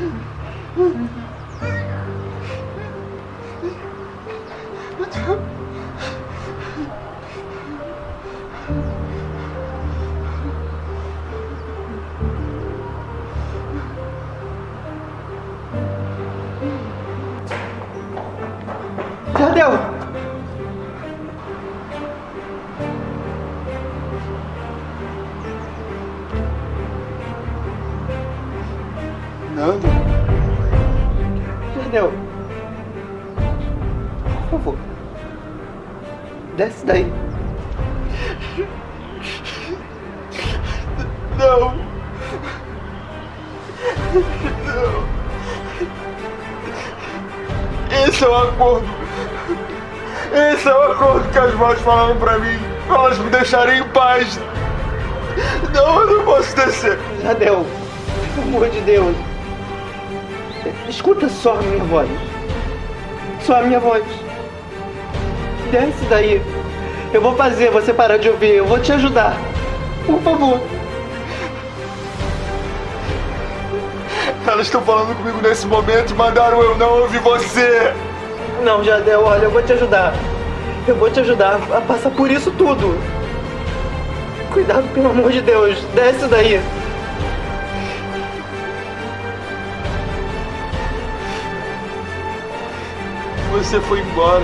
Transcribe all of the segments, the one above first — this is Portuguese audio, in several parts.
Mm-hmm. falaram pra mim! Pra elas me deixarem em paz! Não, eu não posso descer! Jardel, pelo amor de Deus. Escuta só a minha voz. Só a minha voz. Desce daí. Eu vou fazer você parar de ouvir. Eu vou te ajudar. Por favor. Elas estão falando comigo nesse momento e mandaram eu não ouvir você! Não, Jardel, olha, eu vou te ajudar. Eu vou te ajudar a passar por isso tudo. Cuidado, pelo amor de Deus. Desce daí. Você foi embora.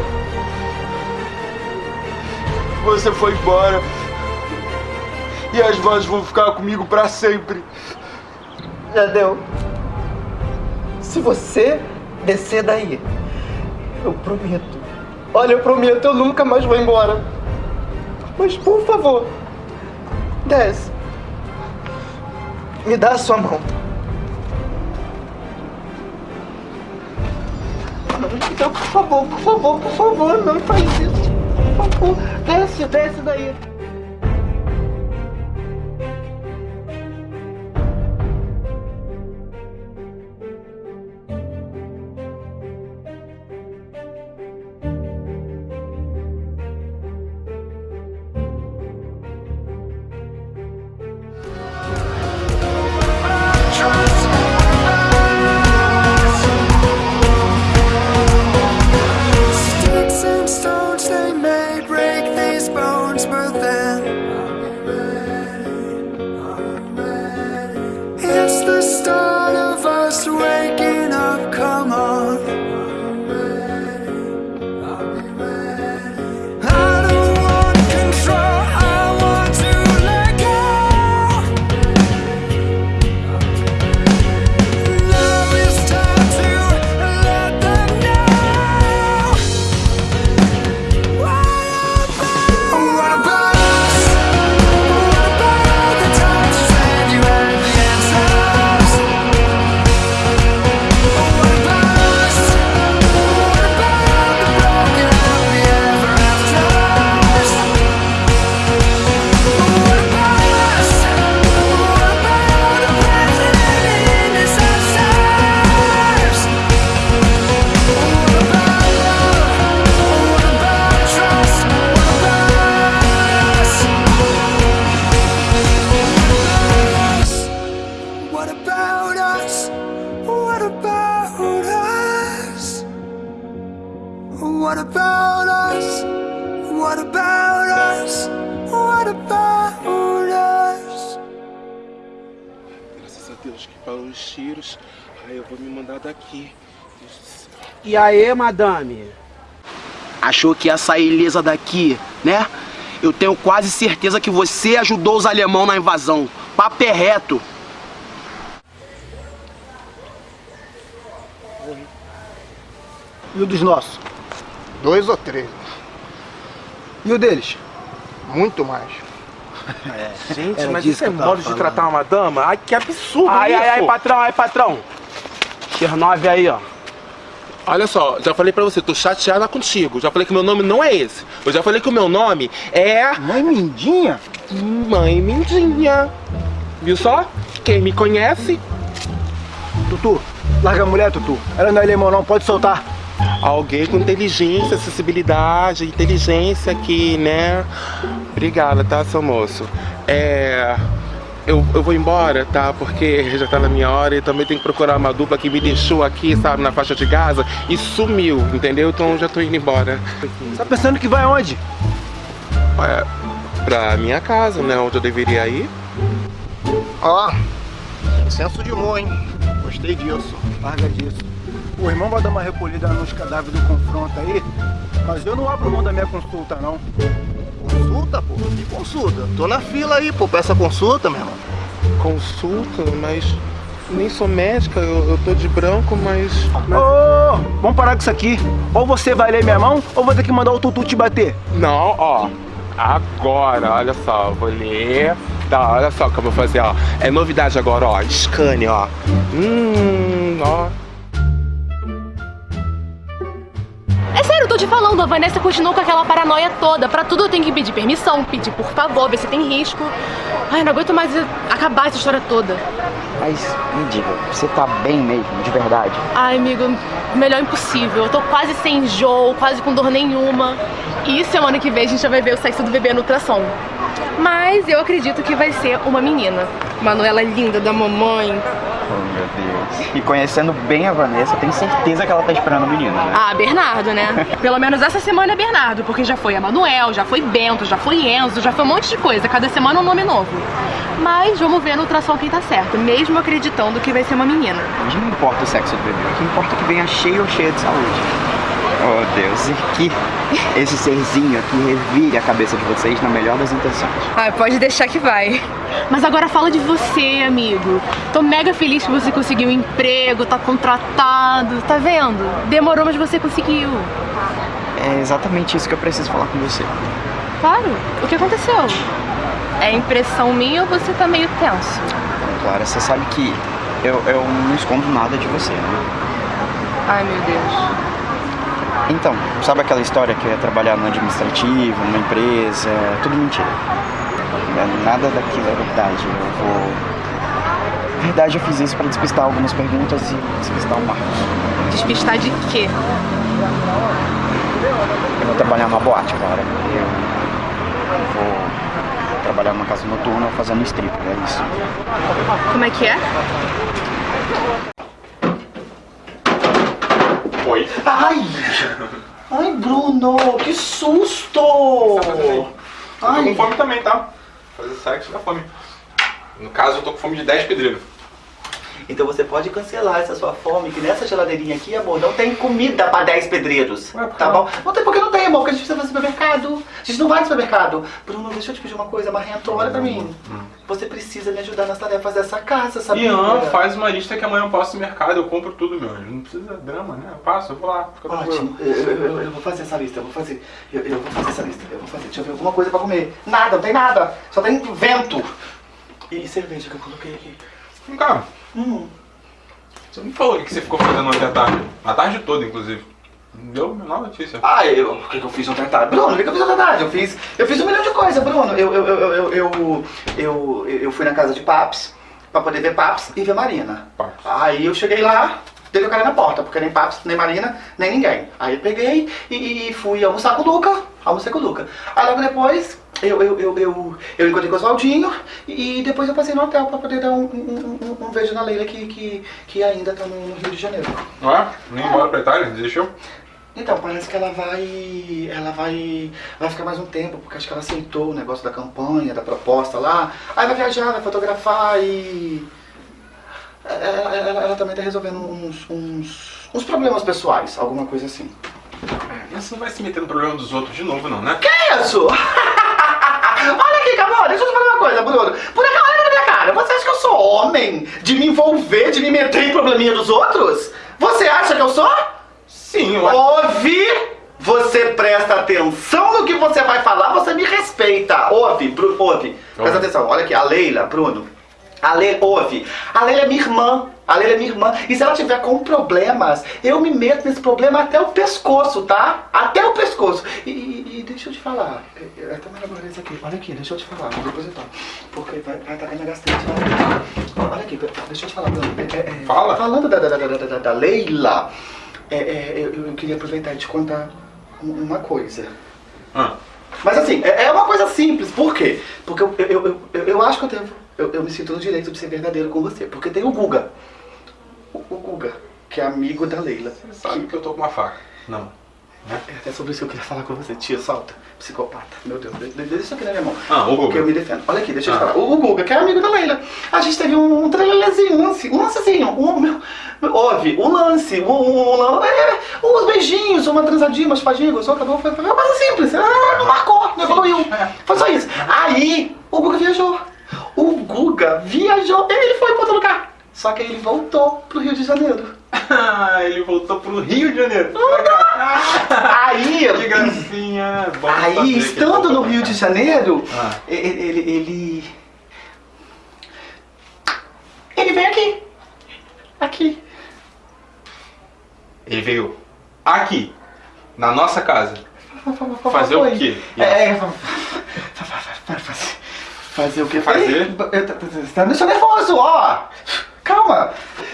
Você foi embora. E as vozes vão ficar comigo pra sempre. Jardel, se você descer daí, eu prometo. Olha, eu prometo, eu nunca mais vou embora. Mas por favor, desce. Me dá a sua mão. Então, por favor, por favor, por favor, não faz isso. Por favor, desce, desce daí. Os tiros. Aí eu vou me mandar daqui. E aí, madame? Achou que ia sair ilesa daqui, né? Eu tenho quase certeza que você ajudou os alemão na invasão. Papo é reto. E o dos nossos? Dois ou três. E o deles? Muito mais. Gente, Era mas isso é modo de tratar uma dama? Ai, que absurdo Ai, isso! ai, ai, patrão, ai, patrão. Chernobyl aí, ó. Olha só, já falei pra você, tô chateada contigo. Já falei que meu nome não é esse. Eu já falei que o meu nome é... Mãe Mindinha? Mãe Mindinha. Viu só? Quem me conhece, Tutu, larga a mulher, Tutu. Ela não é alemão não, pode soltar. Alguém com inteligência, acessibilidade, inteligência aqui, né? Obrigada, tá, seu moço? É... eu, eu vou embora, tá? Porque já tá na minha hora e também tem que procurar uma dupla que me deixou aqui, sabe, na faixa de Gaza e sumiu, entendeu? Então já tô indo embora. Tá pensando que vai aonde? Olha, pra minha casa, né? Onde eu deveria ir. Ó, tem senso de humor, hein? Gostei disso. Larga disso. O irmão vai dar uma recolhida nos cadáveres do confronto aí, mas eu não abro mão da minha consulta, não. Consulta, pô? Que consulta? Tô na fila aí, pô, peça consulta, meu irmão. Consulta, mas nem sou médica, eu, eu tô de branco, mas. Ô, vamos parar com isso aqui. Ou você vai ler minha mão, ou vou ter que mandar o Tutu te bater. Não, ó. Agora, olha só, eu vou ler. Tá, olha só o que eu vou fazer, ó. É novidade agora, ó. Scanne, ó. Hum, ó. Sério, eu tô te falando, a Vanessa continuou com aquela paranoia toda. Pra tudo eu tenho que pedir permissão, pedir por favor, ver se tem risco. Ai, não aguento mais acabar essa história toda. Mas me diga, você tá bem mesmo, de verdade? Ai, amigo, melhor impossível. Eu tô quase sem enjoo, quase com dor nenhuma. E semana que vem a gente já vai ver o sexo do bebê no ultrassom. Mas eu acredito que vai ser uma menina. Manuela linda da mamãe. Oh, meu Deus. E conhecendo bem a Vanessa, tenho certeza que ela tá esperando o menino, né? Ah, Bernardo, né? Pelo menos essa semana é Bernardo, porque já foi a Manuel, já foi Bento, já foi Enzo, já foi um monte de coisa. Cada semana um nome novo. Mas vamos ver no ultrassom quem tá certo, mesmo acreditando que vai ser uma menina. Mas não importa o sexo do bebê, o que importa é que venha cheio ou cheia de saúde. Oh, Deus, e que esse serzinho aqui revire a cabeça de vocês na melhor das intenções. Ah, pode deixar que vai. Mas agora fala de você, amigo. Tô mega feliz que você conseguiu um emprego, tá contratado, tá vendo? Demorou, mas você conseguiu. É exatamente isso que eu preciso falar com você. Claro. O que aconteceu? É impressão minha ou você tá meio tenso? Clara, você sabe que eu, eu não escondo nada de você, né? Ai, meu Deus. Então, sabe aquela história que ia trabalhar no administrativo, numa empresa? É tudo mentira. É, Nada daquilo é verdade. Eu vou. Na verdade, eu fiz isso pra despistar algumas perguntas e despistar o Marcos. Despistar de quê? Eu vou trabalhar numa boate agora. Eu vou trabalhar numa casa noturna fazendo strip, é isso. Como é que é? Oi. Ai! Ai, Bruno, que susto! Eu tô com Ai, fome também, tá? Fazer sexo dá fome. No caso, eu tô com fome de 10 pedreiros. Então você pode cancelar essa sua fome, que nessa geladeirinha aqui, amor, não tem comida pra 10 pedreiros. Ué, tá bom? Não tem porque não tem, amor, porque a gente precisa fazer supermercado. A gente não vai no supermercado. Bruno, deixa eu te pedir uma coisa, Marrento, olha pra mim. Você precisa me ajudar nas tarefas dessa casa, sabia? Ian, faz uma lista que amanhã eu passo no mercado, eu compro tudo, meu. Não precisa de drama, né? Eu passo, eu vou lá, fica. Ótimo, eu, eu- eu- eu vou fazer essa lista, eu vou fazer. Eu, eu vou fazer essa lista, eu vou fazer. Deixa eu ver alguma coisa pra comer. Nada, não tem nada. Só tem vento. E cerveja que eu coloquei aqui. Vem cá, Hum. você não falou o que você ficou fazendo ontem à tarde. A tarde toda, inclusive. Não deu a menor notícia. Ah, eu, o que, que eu fiz ontem à tarde? Bruno, o que, que eu fiz ontem à tarde? Eu fiz, eu fiz um milhão de coisas, Bruno. Eu, eu, eu, eu, eu, eu, eu fui na casa de Paps pra poder ver Paps e ver Marina. Paps. Aí eu cheguei lá, dei o cara na porta, porque nem Paps, nem Marina, nem ninguém. Aí eu peguei e, e fui almoçar com o Luca. Almocei com o Luca. Aí logo depois eu, eu, eu, eu, eu encontrei com o Oswaldinho e depois eu passei no hotel pra poder dar um, um, um, um beijo na Leila que, que, que ainda tá no, no Rio de Janeiro. Ué? Nem embora pra Itália? Desistiu? Então, parece que ela vai. Ela vai. Vai ficar mais um tempo, porque acho que ela aceitou o negócio da campanha, da proposta lá. Aí vai viajar, vai fotografar e. Ela, ela- ela também tá resolvendo uns, uns, uns problemas pessoais, alguma coisa assim. Você não vai se meter no problema dos outros de novo, não, né? Que isso? Olha aqui, Camila, deixa eu te falar uma coisa, Bruno. Por aqui, olha na minha cara. Você acha que eu sou homem de me envolver, de me meter em probleminha dos outros? Você acha que eu sou? Sim, eu. Ouve! Você presta atenção no que você vai falar, você me respeita. Ouve, Bruno, ouve. Presta atenção, olha aqui, a Leila, Bruno. A Leila, ouve. A Leila é minha irmã. A Leila é minha irmã. E se ela tiver com problemas, eu me meto nesse problema até o pescoço, tá? Até o pescoço. E, e- e deixa eu te falar. É, é até melhor isso aqui. Olha aqui, deixa eu te falar. Eu tomo. Porque vai, vai estar minha gastrite. né? Olha aqui, deixa eu te falar. É, é, é, Fala. Falando da, da, da, da, da- Leila, é, é, eu, eu queria aproveitar e te contar um- uma coisa. Ah, Mas assim, é uma coisa simples. Por quê? Porque eu, eu, eu, eu, eu acho que eu devo eu, eu me sinto no direito de ser verdadeiro com você. Porque tem o Guga. O, o Guga, que é amigo da Leila. Sabe que eu tô com uma faca. Não. É até sobre isso que eu queria falar com você. Tia, solta. Psicopata. Meu Deus, de- de- deixa isso aqui na minha mão. Ah, o Guga. Porque eu me defendo. Olha aqui, deixa eu te Ah. falar. O, o Guga, que é amigo da Leila. A gente teve um, um trelelezinho, um lance, um lancezinho. Um, houve um lance, um, um, um- é, uns beijinhos, uma transadinha, uma espadinha, gostou, acabou. Foi, foi uma coisa simples. Ah, não marcou, não evoluiu. Foi só isso. Aí, o Guga viajou. O Guga viajou. Ele foi pra outro lugar. Só que ele voltou pro Rio de Janeiro. Ah, ele voltou pro Rio de Janeiro. Aí, Que gracinha. Bom Aí, estando no Rio de Janeiro, Ah. ele, ele, ele. Ele veio aqui. Aqui. Ele veio aqui, na nossa casa. Fazer o quê? É, fa- fazer, o quê? Fazer? Você tá me deixando nervoso, ó. Calma.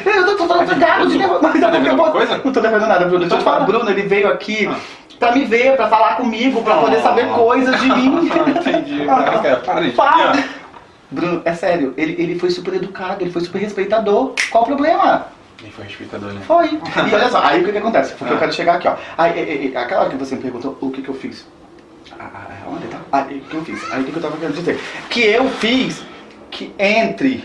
Eu tô, tô, tô, tô gago de nervoso. Tá eu devendo vou- alguma coisa? Não tô devendo nada, Bruno. Deixa eu te falar. Bruno, ele veio aqui Ah. pra me ver, pra falar comigo, pra poder Oh. saber coisas de mim. Entendi. Cara, para de Para! Bruno, é sério, ele, ele foi super educado, ele foi super respeitador. Qual o problema? Ele foi respeitador, né? Foi. E olha só, aí o que, que acontece? Porque eu quero chegar aqui, ó. Aí, aí, aí, aquela hora que você me perguntou o que, que eu fiz. Ah, ah, Onde tá? Aí, o que eu fiz? Aí o que eu tava querendo dizer? Que eu fiz que entre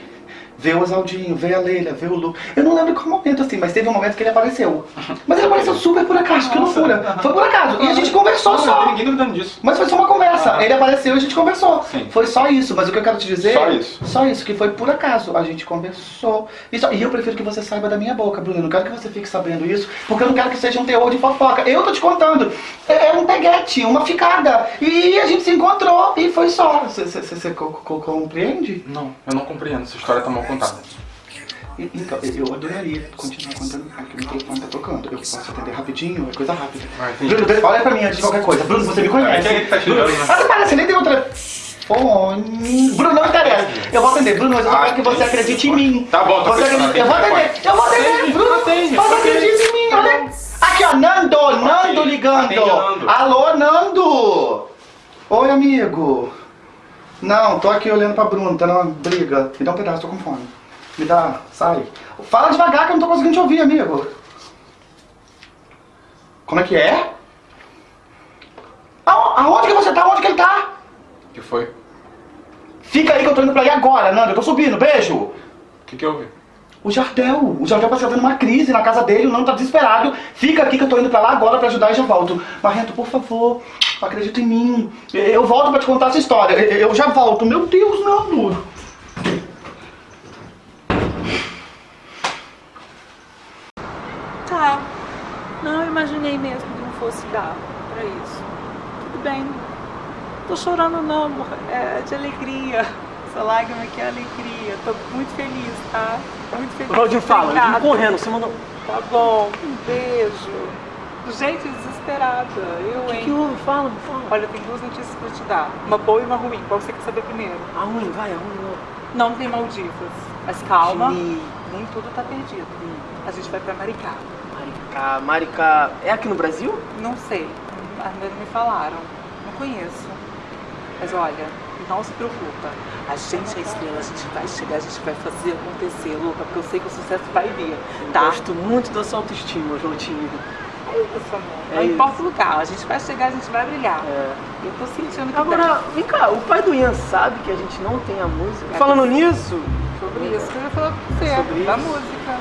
ver o Osaldinho, ver a Leila, ver o Lu. Eu não lembro qual momento assim, mas teve um momento que ele apareceu. Mas ele apareceu super por acaso, que loucura. Foi por acaso. E a gente conversou Não, só. Ninguém duvidando disso. Mas foi só uma conversa. Ah. Ele apareceu e a gente conversou. Sim. Foi só isso. Mas o que eu quero te dizer. Só isso. Só isso, que foi por acaso. A gente conversou. E, só- e eu prefiro que você saiba da minha boca, Bruno. Eu não quero que você fique sabendo isso, porque eu não quero que seja um teor de fofoca. Eu tô te contando. É, é um peguete, uma ficada. E a gente se encontrou e foi só. Você- Você você co- co- compreende? Não, eu não compreendo. Essa história tá mal contada. E- Então, eu adoraria continuar contando. Aqui o microfone tá tocando. Eu posso atender rapidinho, é coisa rápida. Ah. Bruno, olha pra mim antes de qualquer coisa. Bruno, você me conhece. É que tá né? Ah, você nem tem outra. Fone. Bruno, não interessa. Eu vou atender. Bruno, mas eu Ah, quero que você entendi. acredite em mim. Tá bom, tá você acredita- Eu vou atender. Eu vou atender. Atende, Bruno, você acredita em mim. Aqui, ó. Nando. Nando ligando. Alô, Nando. Oi, amigo. Não, tô aqui olhando pra Bruno. Tá numa briga. Me dá um pedaço, tô com fome. Me dá. Sai. Fala devagar que eu não tô conseguindo te ouvir, amigo. Como é que é? Aon- Aonde que você tá? Onde que ele tá? O que foi? Fica aí que eu tô indo pra aí agora, Nando. Eu tô subindo, beijo. O que que houve? O Jardel. O Jardel tá tendo uma crise na casa dele, o Nando tá desesperado. Fica aqui que eu tô indo pra lá agora pra ajudar e já volto. Marrento, por favor, acredita em mim. Eu volto pra te contar essa história. Eu já volto. Meu Deus, Nando. Tá. Não, imaginei mesmo que não fosse dar pra isso. Tudo bem. Tô chorando não, amor. É de alegria. Essa lágrima aqui é alegria. Tô muito feliz, tá? Muito feliz. Claudinho, fala, Obrigada. correndo, você mandou. Tá bom, um beijo. Gente, desesperada. Eu, hein? que houve? Fala, fala. Olha, tem duas notícias pra te dar. Uma boa e uma ruim. Qual você quer saber primeiro? A ruim, vai, a ruim. Não tem Maldivas. Mas calma, Que- nem tudo tá perdido. A gente vai pra Maricá. Maricá, Maricá. É aqui no Brasil? Não sei, ainda não me falaram. Não conheço. Mas olha, não se preocupa. A gente é estrela, a gente vai chegar, a gente vai fazer acontecer, Luca, porque eu sei que o sucesso vai vir, tá? Gosto muito da sua autoestima, Jotinho. É isso, amor. É não isso. importa o lugar, a gente vai chegar, a gente vai brilhar. É. Eu tô sentindo que Agora, vem cá, o pai do Ian sabe que a gente não tem a música? Falando nisso, sobre isso que eu ia falar com você, Sobre da isso? música.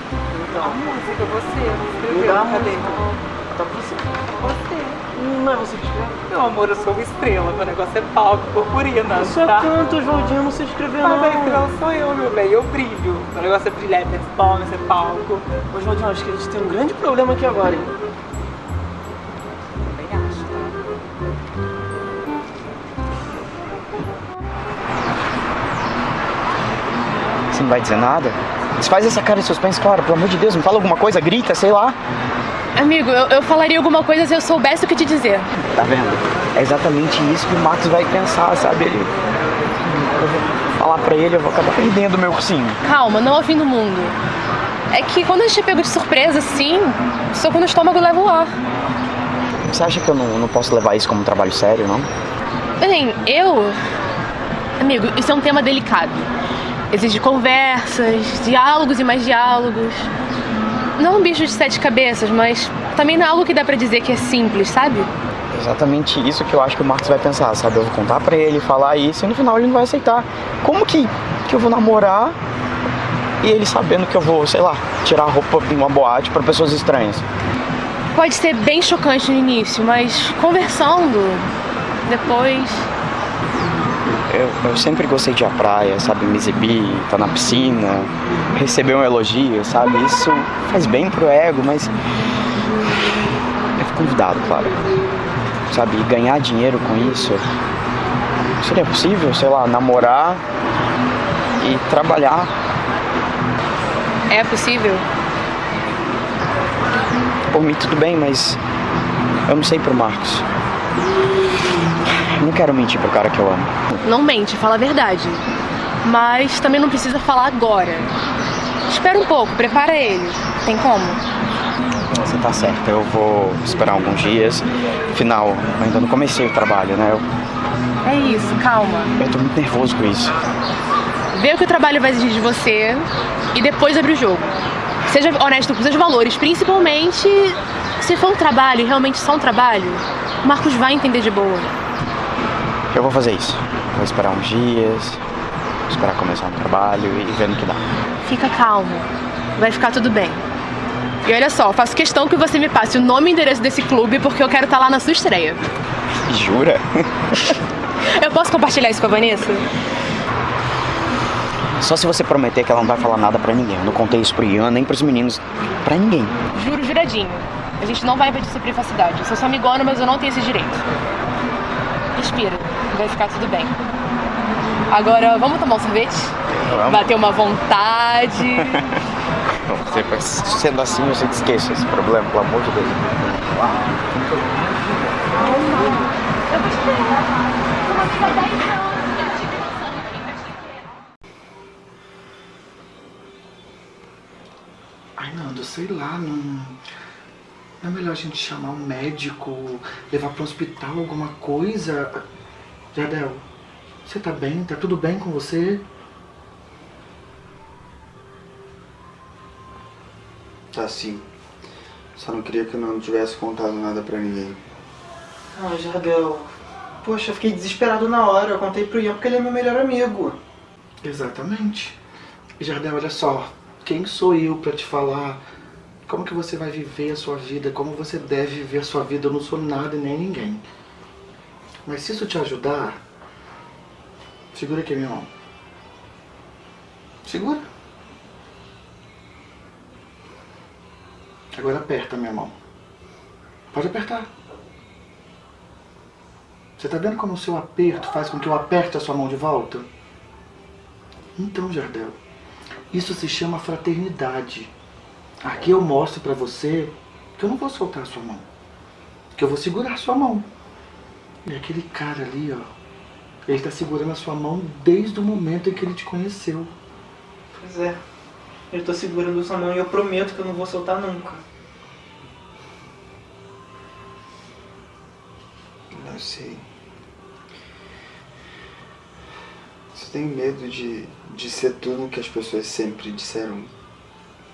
Então. A música, você, me escreveu, cadê? Tá pra você. Você. Não é você que escreve? Meu amor, eu sou uma estrela, meu negócio é palco, purpurina, Eu só tá? canto, Joldinho, não sei escrever Mas a não. estrela sou eu, meu bem, eu brilho. Meu negócio é brilhar, é performance, é palco. Ô, Joldinho, acho que a gente tem um grande problema aqui agora, hein? Tá? Você não vai dizer nada? Desfaz essa cara de suspense, claro, pelo amor de Deus, me fala alguma coisa, grita, sei lá. Amigo, eu, eu falaria alguma coisa se eu soubesse o que te dizer. Tá vendo? É exatamente isso que o Max vai pensar, sabe? Ele. Eu vou falar pra ele, eu vou acabar perdendo o meu ursinho. Calma, não é o fim do mundo. É que quando a gente é pego de surpresa assim, soco no estômago leva o ar. Você acha que eu não, não posso levar isso como um trabalho sério, não? Bem, eu. Amigo, isso é um tema delicado. Exige conversas, diálogos e mais diálogos. Não um bicho de sete cabeças, mas também não é algo que dá pra dizer que é simples, sabe? Exatamente isso que eu acho que o Marcos vai pensar, sabe? Eu vou contar pra ele, falar isso e no final ele não vai aceitar. Como que, que eu vou namorar e ele sabendo que eu vou, sei lá, tirar a roupa em uma boate pra pessoas estranhas? Pode ser bem chocante no início, mas conversando, depois. Eu, eu sempre gostei de ir à praia, sabe? Me exibir, estar na piscina, receber um elogio, sabe? Isso faz bem pro ego, mas. Eu convidado, claro. Sabe? E ganhar dinheiro com isso. Seria possível, sei lá, namorar e trabalhar. É possível? Por mim tudo bem, mas eu não sei pro Marcos. Não quero mentir pro cara que eu amo. Não mente, fala a verdade. Mas também não precisa falar agora. Espera um pouco, prepara ele. Tem como? Você tá certa, eu vou esperar alguns dias. Afinal, eu ainda não comecei o trabalho, né? Eu, É isso, calma. eu tô muito nervoso com isso. Vê o que o trabalho vai exigir de você e depois abre o jogo. Seja honesto com seus valores, principalmente se for um trabalho realmente só um trabalho, o Marcos vai entender de boa. Eu vou fazer isso. Vou esperar uns dias, esperar começar um trabalho e ver no que dá. Fica calmo, vai ficar tudo bem. E olha só, faço questão que você me passe o nome e endereço desse clube porque eu quero estar lá na sua estreia. Jura? Eu posso compartilhar isso com a Vanessa? Só se você prometer que ela não vai falar nada pra ninguém. Eu não contei isso pro Ian, nem pros meninos, pra ninguém. Juro, juradinho. A gente não vai invadir sua privacidade. Eu sou sua amigona, mas eu não tenho esse direito. Respira, vai ficar tudo bem. Agora, vamos tomar um sorvete? Vamos. Bater uma vontade. Sendo assim, você esqueça esse problema, pelo amor de Deus. Ai, Nando, sei lá, não. Não é melhor a gente chamar um médico, levar para um hospital, alguma coisa? Jardel, você tá bem? Tá tudo bem com você? Tá sim. Só não queria que eu não tivesse contado nada pra ninguém. Ah, Jardel. Poxa, eu fiquei desesperado na hora. Eu contei pro Ian porque ele é meu melhor amigo. Exatamente. Jardel, olha só. Quem sou eu pra te falar como que você vai viver a sua vida, como você deve viver a sua vida? Eu não sou nada nem ninguém. Mas se isso te ajudar, segura aqui minha mão. Segura. Agora aperta minha mão. Pode apertar. Você tá vendo como o seu aperto faz com que eu aperte a sua mão de volta? Então, Jardel, isso se chama fraternidade. Aqui eu mostro pra você que eu não vou soltar a sua mão. Que eu vou segurar a sua mão. E aquele cara ali, ó, ele tá segurando a sua mão desde o momento em que ele te conheceu. Pois é. Eu tô segurando sua mão e eu prometo que eu não vou soltar nunca. Eu sei. Você tem medo de, de ser tudo o que as pessoas sempre disseram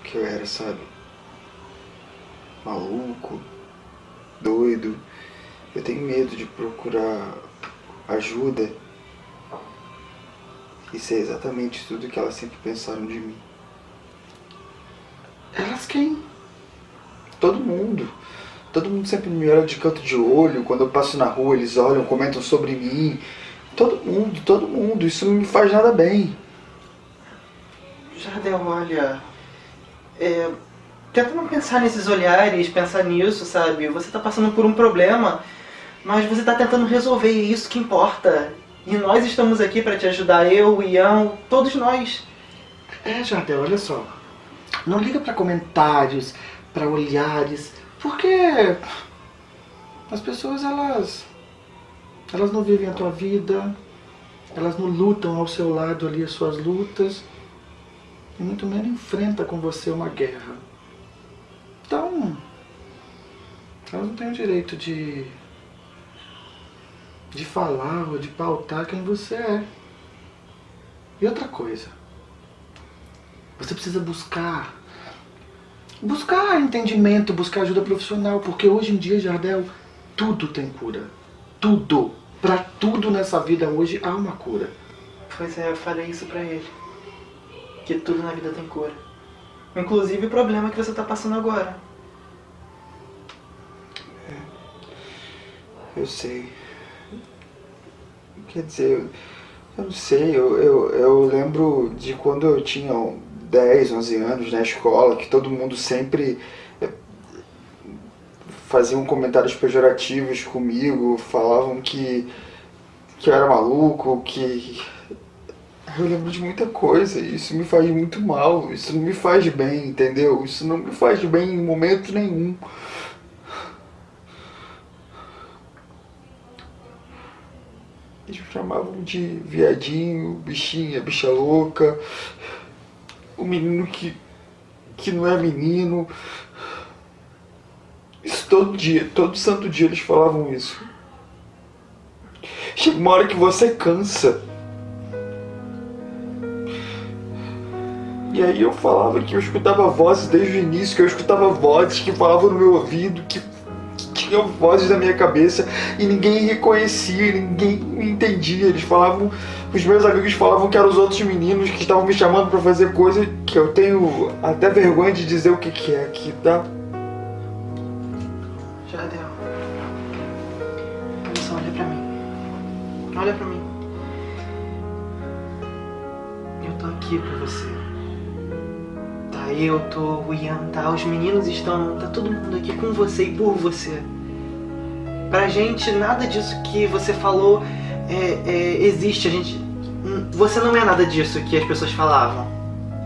que eu era, sabe? Maluco, doido. Eu tenho medo de procurar ajuda e ser exatamente tudo que elas sempre pensaram de mim. Elas quem? Todo mundo. Todo mundo sempre me olha de canto de olho. Quando eu passo na rua, eles olham, comentam sobre mim. Todo mundo, todo mundo. Isso não me faz nada bem. Jardel, olha. É, tenta não pensar nesses olhares, pensar nisso, sabe? Você tá passando por um problema, mas você tá tentando resolver e isso que importa. E nós estamos aqui pra te ajudar, eu, o Ian, todos nós. É, Jardel, olha só. Não liga pra comentários, pra olhares, porque as pessoas elas elas não vivem a tua vida, elas não lutam ao seu lado ali as suas lutas e muito menos enfrenta com você uma guerra. Então, elas não têm o direito de de falar ou de pautar quem você é. E outra coisa, Você precisa buscar. Buscar entendimento, buscar ajuda profissional, porque hoje em dia, Jardel, tudo tem cura. Tudo. Pra tudo nessa vida hoje há uma cura. Pois é, eu falei isso pra ele. Que tudo na vida tem cura. Inclusive o problema que você tá passando agora. Eu sei. Quer dizer, eu, eu não sei, eu, eu, eu lembro de quando eu tinha 10, 11 anos na escola, que todo mundo sempre eh, faziam comentários pejorativos comigo, falavam que, que eu era maluco, que. Eu lembro de muita coisa, isso me faz muito mal, isso não me faz bem, entendeu? Isso não me faz bem em momento nenhum. Eles me chamavam de viadinho, bichinha, bicha louca, o menino que, que não é menino. Isso todo dia, todo santo dia eles falavam isso. Chega uma hora que você cansa. E aí eu falava que eu escutava vozes desde o início, que eu escutava vozes que falavam no meu ouvido, que tinham vozes na minha cabeça e ninguém reconhecia, ninguém entendia. Eles falavam, os meus amigos falavam que eram os outros meninos que estavam me chamando pra fazer coisa que eu tenho até vergonha de dizer o que, que é aqui, tá? Jardel. Olha só, olha pra mim. Olha pra mim. Eu tô aqui por você. Eu tô, o Ian tá, os meninos estão, tá todo mundo aqui com você e por você. Pra gente, nada disso que você falou é, é, existe. A gente. hum, Você não é nada disso que as pessoas falavam.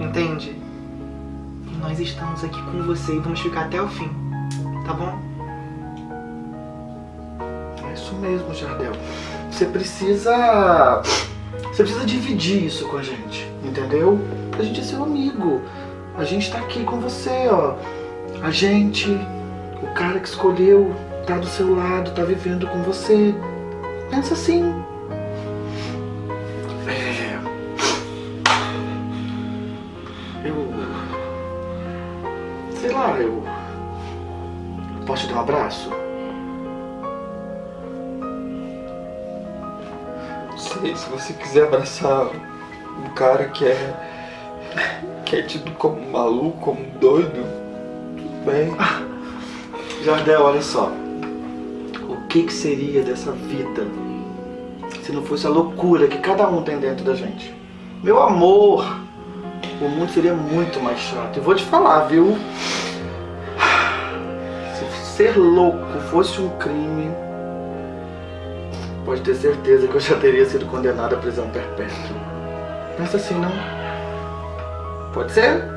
Entende? E nós estamos aqui com você e vamos ficar até o fim. Tá bom? É isso mesmo, Jardel. Você precisa. Você precisa dividir isso com a gente, entendeu? A gente é seu amigo. A gente tá aqui com você, ó. A gente, o cara que escolheu, tá do seu lado, tá vivendo com você. Pensa assim. É. Eu. Sei lá, eu. Posso te dar um abraço? Não sei, se você quiser abraçar um cara que é. Que é tido como maluco, como doido, tudo bem. Jardel, olha só. O que, que seria dessa vida se não fosse a loucura que cada um tem dentro da gente? Meu amor, o mundo seria muito mais chato. E vou te falar, viu? Se ser louco fosse um crime, pode ter certeza que eu já teria sido condenado à prisão perpétua. Pensa assim, não? Pode ser?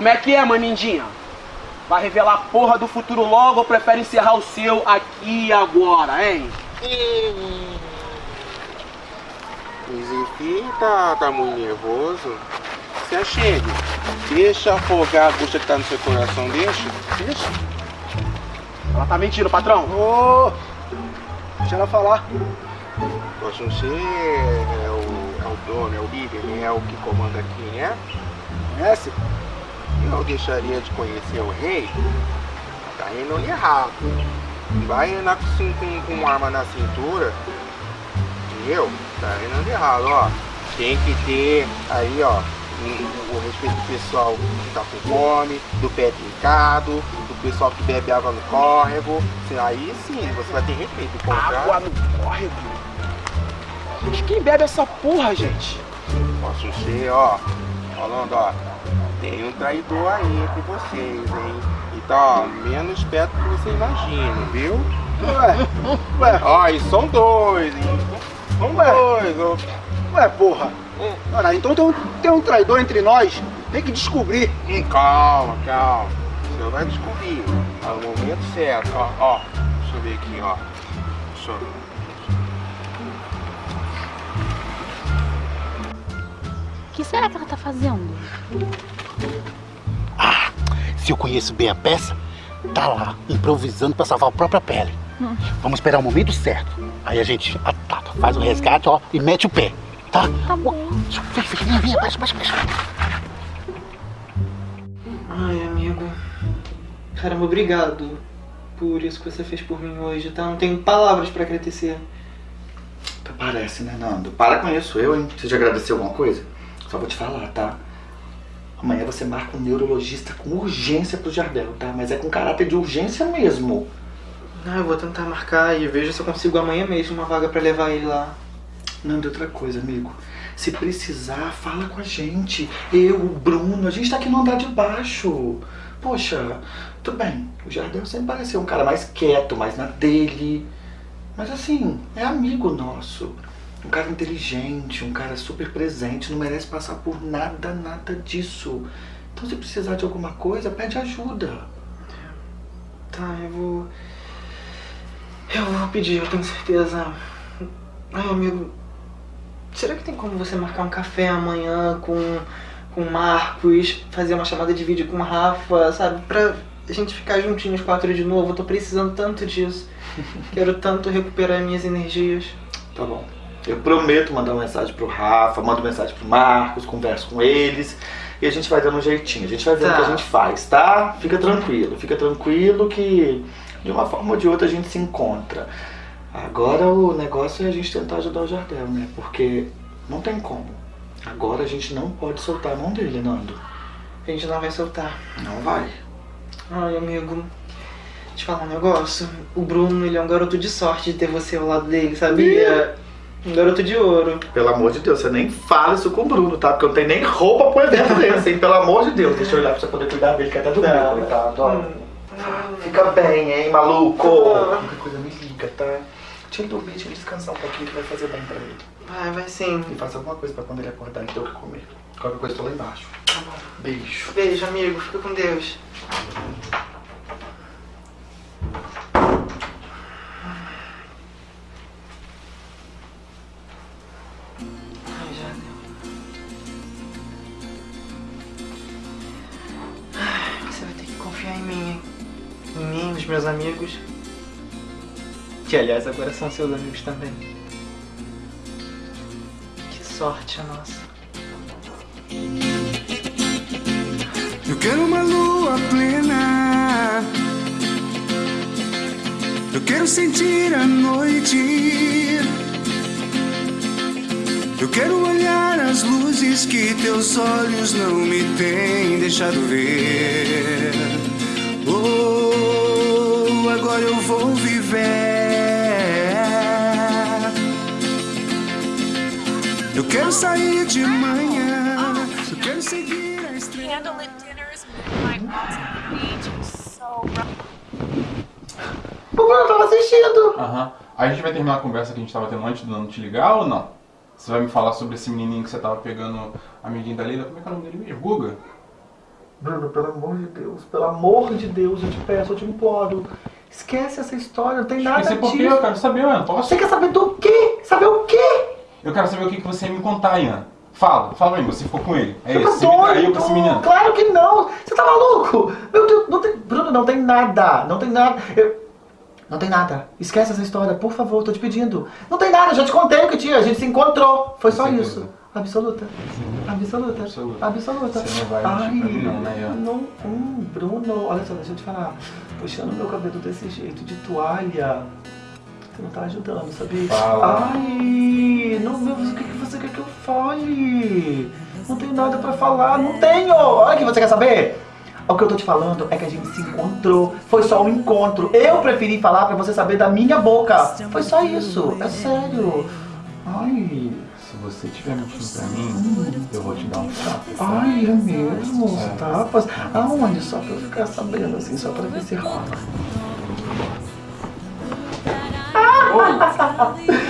Como é que é, manindinha? Vai revelar a porra do futuro logo ou prefere encerrar o seu aqui e agora, hein? Zifim tá, tá muito nervoso. Se achegue. Deixa afogar a angústia que tá no seu coração, deixa. Deixa. Ela tá mentindo, patrão. Ô! deixa ela falar. Poxa, você é o, é o dono, é o líder, né? É o que comanda aqui, né? Conhece? Eu deixaria de conhecer o rei. Tá indo errado. Vai andar com, com, com arma na cintura. Entendeu? Tá indo errado, ó. Tem que ter aí, ó. O, respeito do pessoal que tá com fome, do pé trincado, do pessoal que bebe água no córrego. Aí sim, você vai ter respeito. Contrário- Água no córrego? Mas quem bebe essa porra, gente? Posso ser, ó, falando, ó, tem um traidor aí entre vocês, hein? E tá, ó, menos perto do que você imagina, viu? Ué, ué, Ó, e são dois, hein? São Ué. dois, ó. ué, porra. Ora, então tem um, tem um traidor entre nós. Tem que descobrir. Hum, calma, calma. Você vai descobrir. Tá no momento certo. Ó, ó. Deixa eu ver aqui, ó. Deixa eu... O que será que ela tá fazendo? Se eu conheço bem a peça, tá lá, improvisando pra salvar a própria pele. Hum. Vamos esperar o momento certo. Aí a gente ataca, faz o resgate, ó, e mete o pé. Tá? Tá bom. Vem, vem, vem, vem, baixa, baixa, baixa. Ai, amigo. Caramba, obrigado por isso que você fez por mim hoje, tá? Não tenho palavras pra agradecer. Até Parece, né, Nando? Para com isso, eu, hein? Você já agradeceu alguma coisa? Só vou te falar, tá? Amanhã você marca um neurologista com urgência pro Jardel, tá? Mas é com caráter de urgência mesmo. Ah, eu vou tentar marcar e vejo se eu consigo amanhã mesmo uma vaga pra levar ele lá. Nando, outra coisa, amigo. Se precisar, fala com a gente. Eu, o Bruno, a gente tá aqui no andar de baixo. Poxa, tudo bem. O Jardel sempre pareceu um cara mais quieto, mais na dele. Mas assim, é amigo nosso. Um cara inteligente, um cara super presente, não merece passar por nada, nada disso. Então se precisar de alguma coisa, pede ajuda. Tá, eu vou. Eu vou pedir, eu tenho certeza. Ai, amigo. Será que tem como você marcar um café amanhã com, com o Marcos, fazer uma chamada de vídeo com o Rafa, sabe? Pra a gente ficar juntinhos quatro de novo. Eu tô precisando tanto disso. Quero tanto recuperar minhas energias. Tá bom. Eu prometo mandar uma mensagem pro Rafa, mando mensagem pro Marcos, converso com eles e a gente vai dando um jeitinho. A gente vai vendo o Tá. que a gente faz, tá? Fica tranquilo, fica tranquilo que de uma forma ou de outra a gente se encontra. Agora o negócio é a gente tentar ajudar o Jardel, né? Porque não tem como. Agora a gente não pode soltar a mão dele, Nando. A gente não vai soltar. Não vai. Ai, amigo. Deixa eu falar um negócio. O Bruno, ele é um garoto de sorte de ter você ao lado dele, sabia? Um garoto de ouro. Pelo amor de Deus, você nem fala isso com o Bruno, tá? Porque eu não tenho nem roupa pro evento desse, hein? Pelo amor de Deus, deixa eu olhar pra você poder cuidar dele, que até dormiu, Tá. coitado. ó. Fica bem, hein, maluco? Qualquer coisa me liga, tá? Deixa ele dormir, deixa ele descansar um pouquinho que vai fazer bem pra ele. Vai, vai sim. E faça alguma coisa pra quando ele acordar ele ter o que comer. Qualquer coisa, tô lá embaixo. Tá bom. Beijo. Beijo, amigo. Fica com Deus. Confiar em mim? Em mim, nos meus amigos. Que, aliás, agora são seus amigos também. Que sorte a nossa. Eu quero uma lua plena. Eu quero sentir a noite. Eu quero olhar as luzes que teus olhos não me têm deixado ver. Oh, agora eu vou viver. Eu quero sair de manhã. Eu quero seguir a estrela. Candlelit dinners on the beach O Bruno tava assistindo. Aham. Aí a gente vai terminar a conversa que a gente tava tendo antes do Nando te ligar ou não? Você vai me falar sobre esse menininho que você tava pegando, amiguinho da Leila? Como é que é o nome dele mesmo? Guga? Bruno, pelo amor de Deus, pelo amor de Deus, eu te peço, eu te imploro. Esquece essa história, não tem nada Esqueci por quê? disso. Eu quero saber, mano. Posso? Você quer saber do quê? Saber o quê? Eu quero saber o que, que você ia me contar, Ian. Fala, fala pra mim, você ficou com ele. É Você isso, tá você me traiu pra esse doido? menino. Claro que não! Você tá maluco? Meu Deus, não tem. Bruno, não tem nada! Não tem nada. Eu- Não tem nada. Esquece essa história, por favor, tô te pedindo. Não tem nada, eu já te contei o que tinha, a gente se encontrou. Foi só certeza. isso. Absoluta. Absoluta. Absoluta. Absoluta. Você não vai Ai, não, né, não, hum, Bruno, olha só, deixa eu te falar. Puxando meu cabelo desse jeito, de toalha. Você não tá ajudando, sabia? Fala. Ai, não, meu, o que, que você quer que eu fale? Não tenho nada pra falar, não tenho! Olha o que você quer saber! O que eu tô te falando é que a gente se encontrou. Foi só um encontro. Eu preferi falar pra você saber da minha boca. Foi só isso. É sério. Ai. Se você estiver mentindo pra mim, eu vou te dar um tapa. Ai, é mesmo? Os É. tapas? Aonde? Só pra eu ficar sabendo, assim, só pra ver se rola.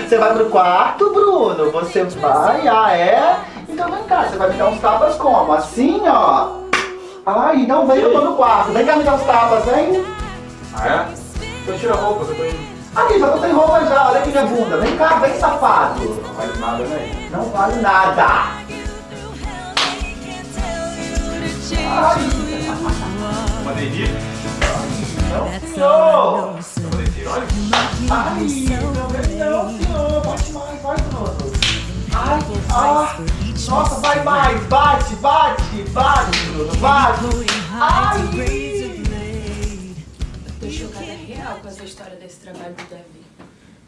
Você vai pro quarto, Bruno? Você vai? Ah, é? Então vem cá, você vai me dar uns tapas como? Assim, ó. Ai, não, vem, eu tô no quarto. Vem cá me dar uns tapas, vem. Ah, é? Então tira a roupa, tô indo. Aqui, já tô sem roupa já, olha aqui minha bunda. Vem cá, vem safado. Não vale nada, né? Não vale nada. Ai, Uma delícia. não, senhor. Ai, não, não, senhor. Bate mais, vai, Bruno. Ai, ah, nossa, vai mais. Bate, bate, bate, Bruno, bate. Ai. Tô chocada real com essa história desse trabalho do Davi.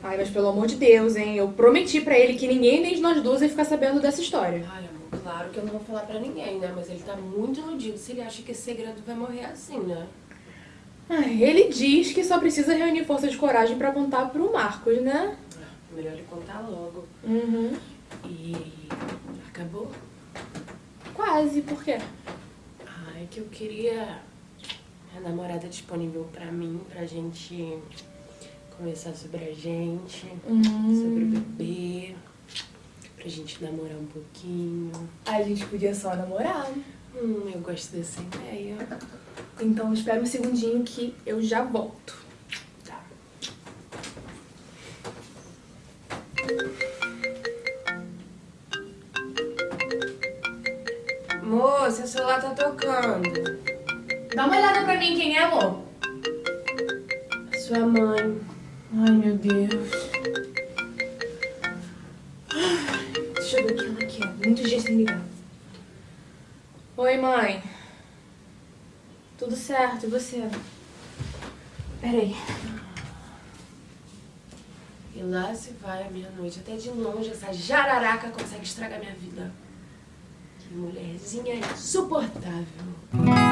Ai, mas pelo amor de Deus, hein? Eu prometi pra ele que ninguém nem de nós duas ia ficar sabendo dessa história. Ai, amor, claro que eu não vou falar pra ninguém, né? Mas ele tá muito iludido se ele acha que esse segredo vai morrer assim, né? Ai, ele diz que só precisa reunir força de coragem pra contar pro Marcos, né? Melhor ele contar logo. Uhum. E. acabou? Quase, por quê? Ai, que eu queria a namorada disponível pra mim, pra gente conversar sobre a gente, Hum. sobre o bebê, pra gente namorar um pouquinho. A gente podia só namorar. Hum, eu gosto dessa ideia. Então espera um segundinho que eu já volto. Moça, seu celular tá tocando. Dá uma olhada pra mim, quem é, amor? Sua mãe. Ai, meu Deus. Deixa eu ver quem ela quer. Muitos dias sem ligar. Oi, mãe. Tudo certo, e você? Peraí. E lá se vai a meia-noite. Até de longe essa jararaca consegue estragar minha vida. Que mulherzinha insuportável.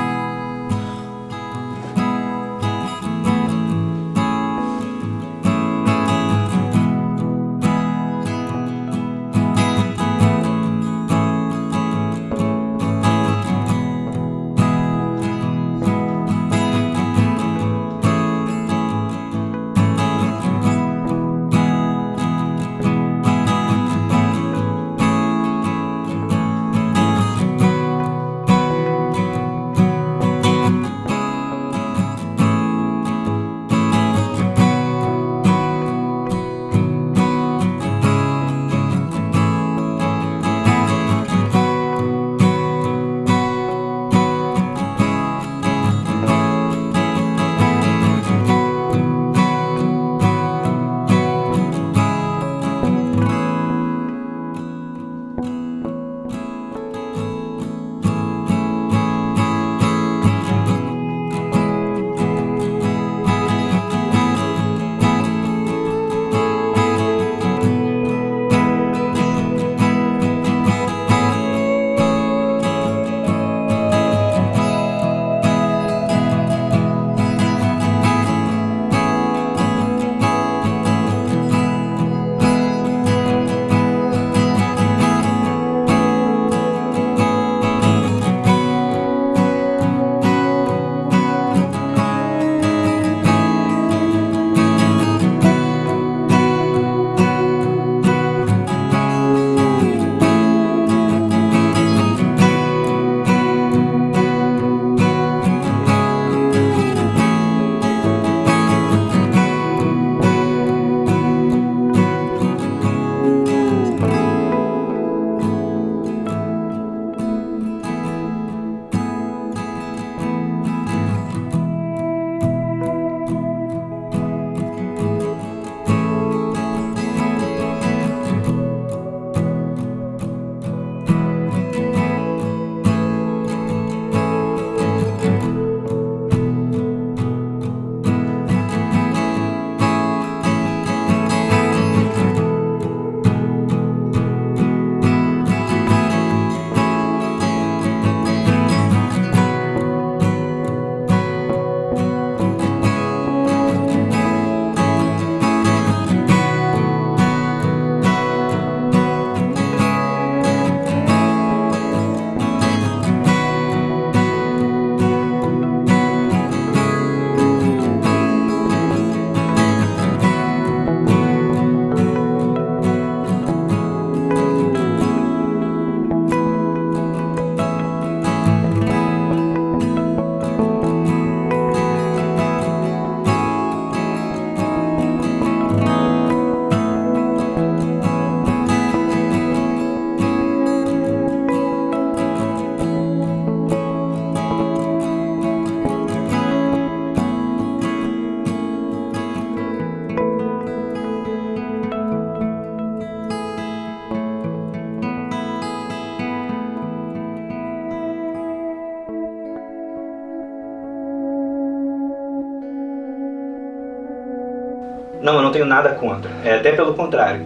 Tenho nada contra. É até pelo contrário.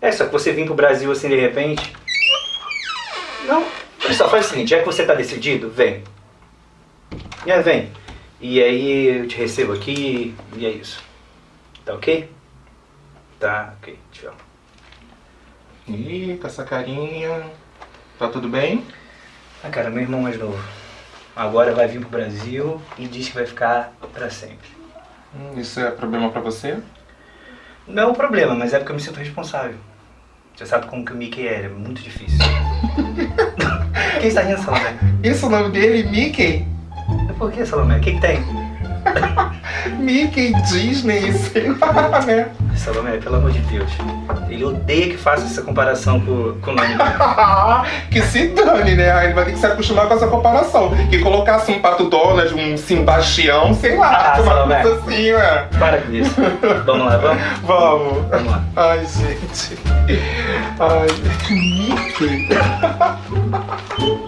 É, só que você vir pro Brasil assim de repente. Não. Só, faz o seguinte, já que você tá decidido, vem. É, vem. E aí eu te recebo aqui e é isso. Tá ok? Tá, ok, tchau. Ih, com essa carinha. Tá tudo bem? Ah, cara, meu irmão mais novo. Agora vai vir pro Brasil e diz que vai ficar pra sempre. Hum, Isso é problema pra você? Não é um problema, mas é porque eu me sinto responsável. Você sabe como que o Mickey é, é muito difícil. Quem está rindo, Salomé? Esse é o nome dele, Mickey? Por que, Salomé? O que, que tem? Mickey, Disney, sei lá, né? Salomé, pelo amor de Deus. Ele odeia que faça essa comparação com, com o nome que se dane, né? Ele vai ter que se acostumar com essa comparação. Que colocar assim um Pato Donald, um Sebastião, sei lá, Ah, uma Salomé. coisa assim, né? Para com isso. Vamos lá, vamos? Vamos. Vamos lá. Ai, gente. Ai, Mickey.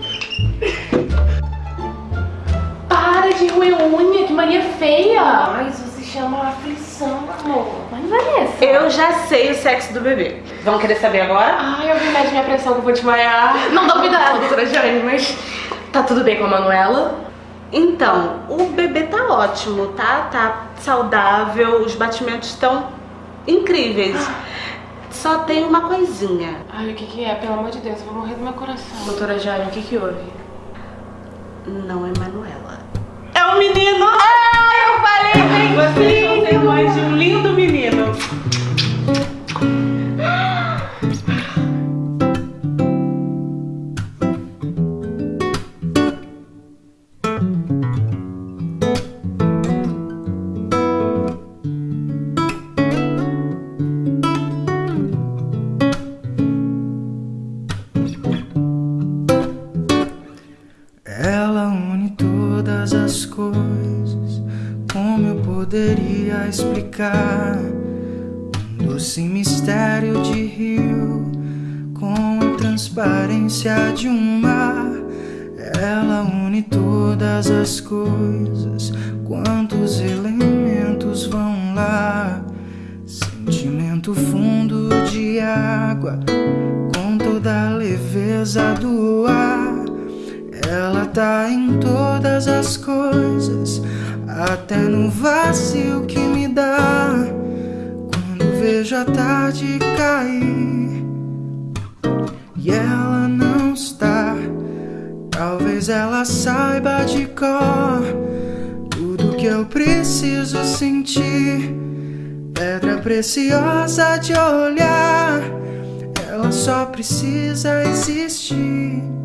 De roer unha, que mania feia! Ai, isso se chama aflição, amor. Mas Vanessa. Eu já sei o sexo do bebê. Vão querer saber agora? Ai, alguém mede minha pressão que eu vou desmaiar. Não dá cuidado, doutora Jane, mas tá tudo bem com a Manuela? Então, o bebê tá ótimo, tá? Tá saudável, os batimentos estão incríveis. Só tem uma coisinha. Ai, o que que é? Pelo amor de Deus, eu vou morrer do meu coração. Doutora Jane, o que que houve? Não é Manuela. É um menino! Ai, eu falei bem Vocês vão ser mães de um lindo menino. Transparência de um mar. Ela une todas as coisas. Quantos elementos vão lá? Sentimento fundo de água com toda a leveza do ar. Ela tá em todas as coisas, até no vazio que me dá. Quando vejo a tarde cair e ela não talvez ela saiba de cor tudo que eu preciso sentir. Pedra preciosa de olhar, ela só precisa existir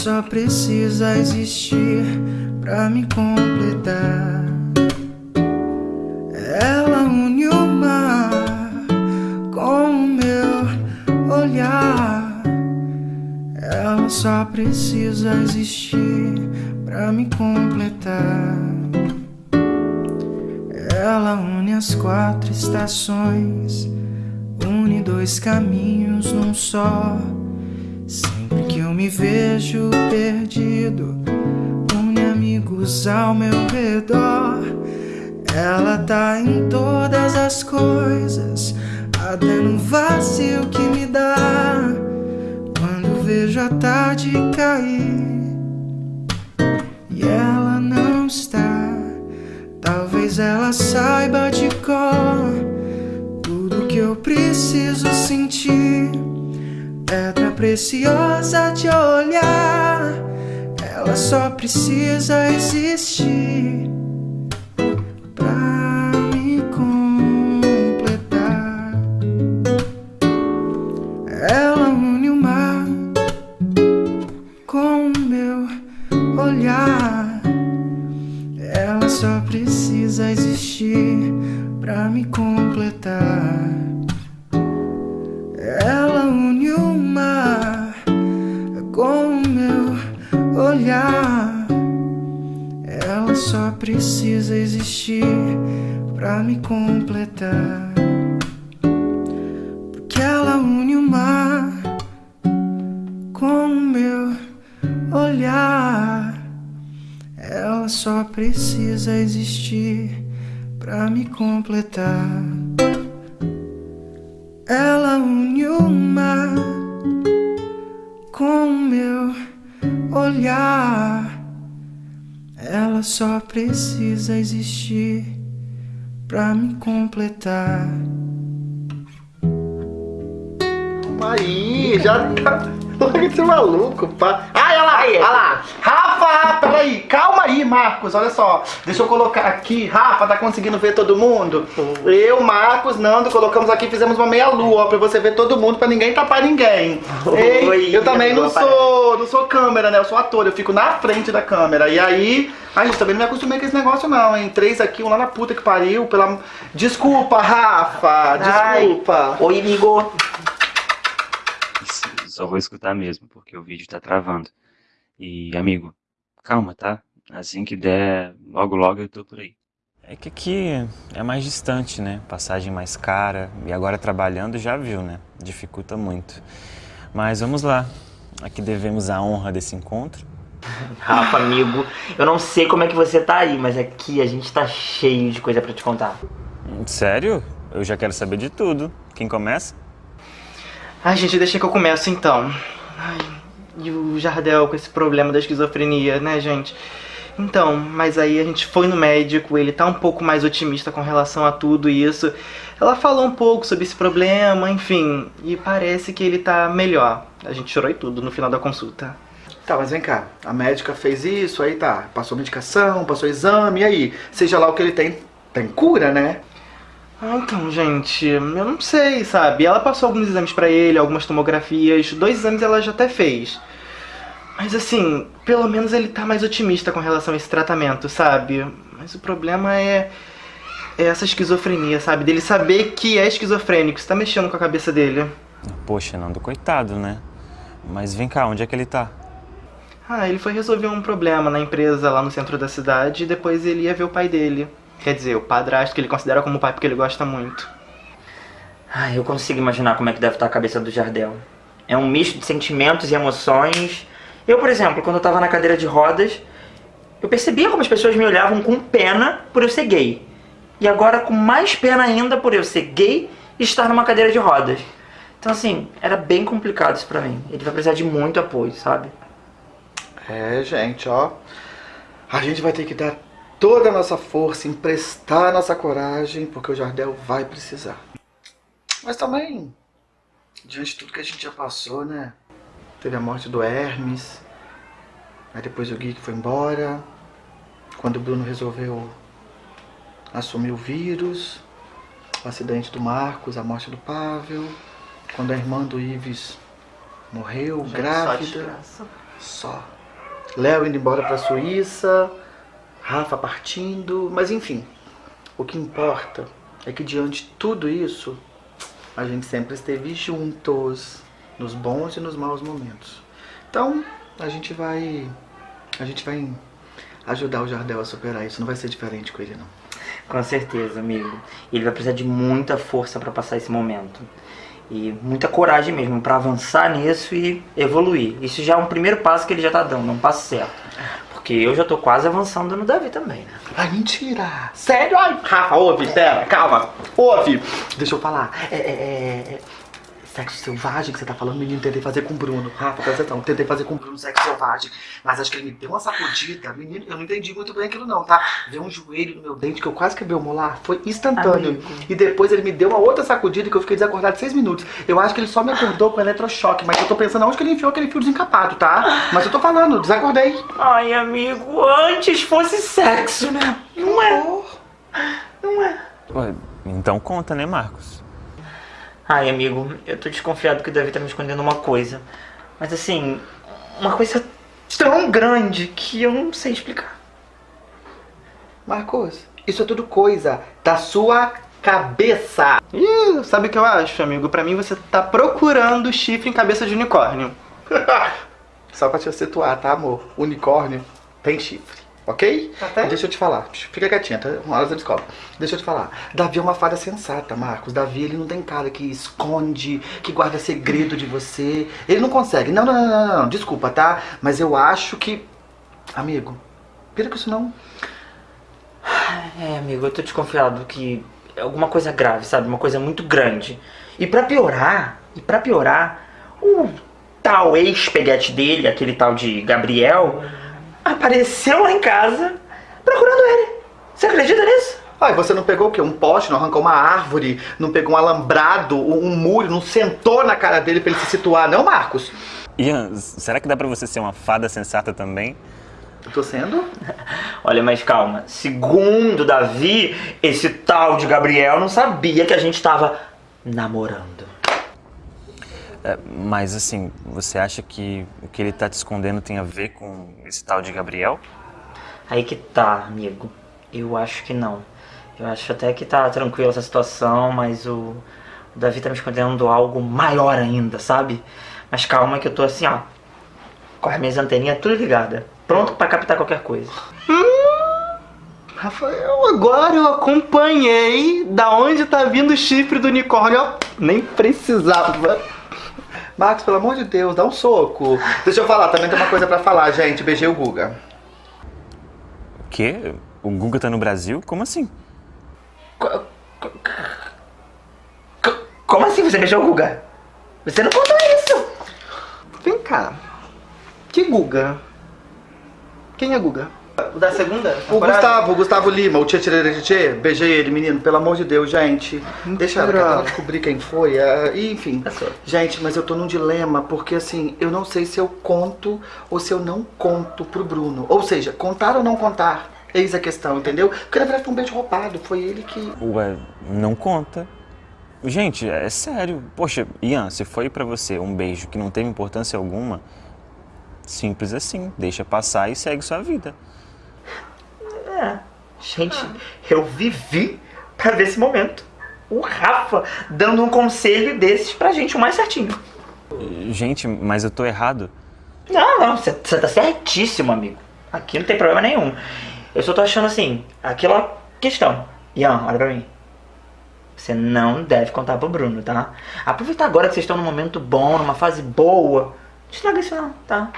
só precisa existir para me completar. Ela une o mar com o meu olhar. Ela só precisa existir pra me completar. Ela une as quatro estações, une dois caminhos num só. Sempre me vejo perdido, une amigos ao meu redor. Ela tá em todas as coisas, até no vazio que me dá. Quando vejo a tarde cair e ela não está, talvez ela saiba de cor tudo que eu preciso sentir. Pedra preciosa de olhar, ela só precisa existir pra me completar. Ela une o mar com meu olhar. Ela só precisa existir pra me completar. Precisa existir pra me completar. Porque ela une o mar com o meu olhar. Ela só precisa existir pra me completar. Ela une o mar com o meu olhar. Ela só precisa existir pra me completar. Aí, já tá. Larga de ser maluco, pá. Ai, olha lá, olha lá. Rafa, peraí, calma aí, Marcos, olha só. Deixa eu colocar aqui. Rafa, tá conseguindo ver todo mundo? Eu, Marcos, Nando, colocamos aqui, fizemos uma meia-lua, ó, pra você ver todo mundo, pra ninguém tapar ninguém. Ei, Oi, eu também não sou, não sou câmera, né? Eu sou ator, eu fico na frente da câmera. E aí, a gente também não me acostumei com esse negócio, não, hein? Três aqui, um lá na puta que pariu. Pela... Desculpa, Rafa, desculpa. Oi, amigo. Só vou escutar mesmo, porque o vídeo tá travando. E, amigo, calma, tá? Assim que der, logo logo eu tô por aí. É que aqui é mais distante, né? Passagem mais cara. E agora trabalhando já viu, né? Dificulta muito. Mas vamos lá. Aqui devemos a honra desse encontro. Rafa, amigo, eu não sei como é que você tá aí, mas aqui a gente tá cheio de coisa pra te contar. Sério? Eu já quero saber de tudo. Quem começa? Ai, gente, deixa que eu começo então. Ai, e o Jardel com esse problema da esquizofrenia, né, gente? Então, mas aí a gente foi no médico, ele tá um pouco mais otimista com relação a tudo isso. Ela falou um pouco sobre esse problema, enfim, e parece que ele tá melhor. A gente chorou e tudo no final da consulta. Tá, mas vem cá. A médica fez isso, aí tá. Passou medicação, passou exame, e aí? Seja lá o que ele tem, tem cura, né? Ah, então, gente, eu não sei, sabe? Ela passou alguns exames pra ele, algumas tomografias, dois exames ela já até fez. Mas assim, pelo menos ele tá mais otimista com relação a esse tratamento, sabe? Mas o problema é, é essa esquizofrenia, sabe? Dele saber que é esquizofrênico, isso tá mexendo com a cabeça dele. Poxa, Nando, coitado, né? Mas vem cá, onde é que ele tá? Ah, ele foi resolver um problema na empresa lá no centro da cidade e depois ele ia ver o pai dele. Quer dizer, o padrasto que ele considera como pai porque ele gosta muito. Ai, eu consigo imaginar como é que deve estar a cabeça do Jardel. É um misto de sentimentos e emoções. Eu, por exemplo, quando eu tava na cadeira de rodas, eu percebia como as pessoas me olhavam com pena por eu ser gay. E agora com mais pena ainda por eu ser gay e estar numa cadeira de rodas. Então, assim, era bem complicado isso pra mim. Ele vai precisar de muito apoio, sabe? É, gente, ó. A gente vai ter que dar toda a nossa força, emprestar a nossa coragem, porque o Jardel vai precisar. Mas também, diante de tudo que a gente já passou, né? Teve a morte do Hermes, aí depois o Gui que foi embora, quando o Bruno resolveu assumir o vírus, o acidente do Marcos, a morte do Pavel, quando a irmã do Ives morreu, só grávida. Só. Léo indo embora pra Suíça, Rafa partindo, mas enfim. O que importa é que diante de tudo isso, a gente sempre esteve juntos, nos bons e nos maus momentos. Então, a gente vai a gente vai ajudar o Jardel a superar isso, não vai ser diferente com ele não. Com certeza, amigo. Ele vai precisar de muita força pra passar esse momento. E muita coragem mesmo pra avançar nisso e evoluir. Isso já é um primeiro passo que ele já tá dando, um passo certo. Eu já tô quase avançando no Davi também, né? Ai, mentira! Sério? Ai, Rafa, ouve, pera, calma. Ouve. Deixa eu falar. É, é, é, é sexo selvagem que você tá falando, menino, tentei fazer com o Bruno. Rafa, presta atenção, tentei fazer com o Bruno sexo selvagem. Mas acho que ele me deu uma sacudida. Menino, eu não entendi muito bem aquilo não, tá? Veio um joelho no meu dente que eu quase quebrei o molar. Foi instantâneo. Amigo. E depois ele me deu uma outra sacudida que eu fiquei desacordado seis minutos. Eu acho que ele só me acordou com eletrochoque, mas eu tô pensando onde que ele enfiou aquele fio desencapado, tá? Mas eu tô falando, desacordei. Ai, amigo, antes fosse sexo, né? Não é. Não é. Ué, então conta, né, Marcos? Ai, amigo, eu tô desconfiado que o Davi tá me escondendo uma coisa. Mas assim, uma coisa tão grande que eu não sei explicar. Marcos, isso é tudo coisa da sua cabeça. Ih, sabe o que eu acho, amigo? Pra mim você tá procurando chifre em cabeça de unicórnio. Só pra te situar, tá, amor? Unicórnio tem chifre. Ok? Deixa eu te falar. Fica quietinha, tá? Uma hora você descobre. Deixa eu te falar. Davi é uma fada sensata, Marcos. Davi, ele não tem cara que esconde, que guarda segredo de você. Ele não consegue. Não, não, não, não, não. Desculpa, tá? Mas eu acho que... Amigo, pira com isso não. É, amigo, eu tô desconfiado que é alguma coisa grave, sabe? Uma coisa muito grande. E pra piorar, e pra piorar, o tal ex-peguete dele, aquele tal de Gabriel, apareceu lá em casa procurando ele. Você acredita nisso? Ai, você não pegou o quê? Um poste, não arrancou uma árvore, não pegou um alambrado, um um muro, não sentou na cara dele pra ele se situar, não, Marcos? Ian, será que dá pra você ser uma fada sensata também? Eu tô sendo? Olha, mas calma. Segundo Davi, esse tal de Gabriel não sabia que a gente tava namorando. É, mas assim, você acha que o que ele tá te escondendo tem a ver com esse tal de Gabriel? Aí que tá, amigo. Eu acho que não. Eu acho até que tá tranquila essa situação, mas o, o Davi tá me escondendo algo maior ainda, sabe? Mas calma que eu tô assim, ó. Com as minhas anteninhas tudo ligada. Pronto pra captar qualquer coisa. Rafael, agora eu acompanhei da onde tá vindo o chifre do unicórnio. Ó, Nem precisava. Marcos, pelo amor de Deus, dá um soco. Deixa eu falar, também tem uma coisa pra falar, gente. Beijei o Guga. O quê? O Guga tá no Brasil? Como assim? Como assim você beijou o Guga? Você não contou isso! Vem cá. Que Guga? Quem é Guga? O da segunda? O Gustavo, o Gustavo Lima, o Tchê Tchê Tchê, beijei ele, menino, pelo amor de Deus, gente. Deixa ela, descobrir quem foi. é, e, enfim. Gente, mas eu tô num dilema, porque assim, eu não sei se eu conto ou se eu não conto pro Bruno. Ou seja, contar ou não contar. Eis a questão, entendeu? Porque na verdade foi um beijo roubado, foi ele que. Ué, não conta. Gente, é sério. Poxa, Ian, se foi pra você um beijo que não teve importância alguma, simples assim. Deixa passar e segue sua vida. É. Gente, eu vivi pra ver esse momento. O Rafa dando um conselho desses pra gente, o mais certinho. Gente, mas eu tô errado. Não, não, você tá certíssimo, amigo. Aqui não tem problema nenhum. Eu só tô achando assim, aquela questão. Ian, olha pra mim. Você não deve contar pro Bruno, tá? Aproveita agora que vocês estão num momento bom, numa fase boa. Não estraga isso não, tá?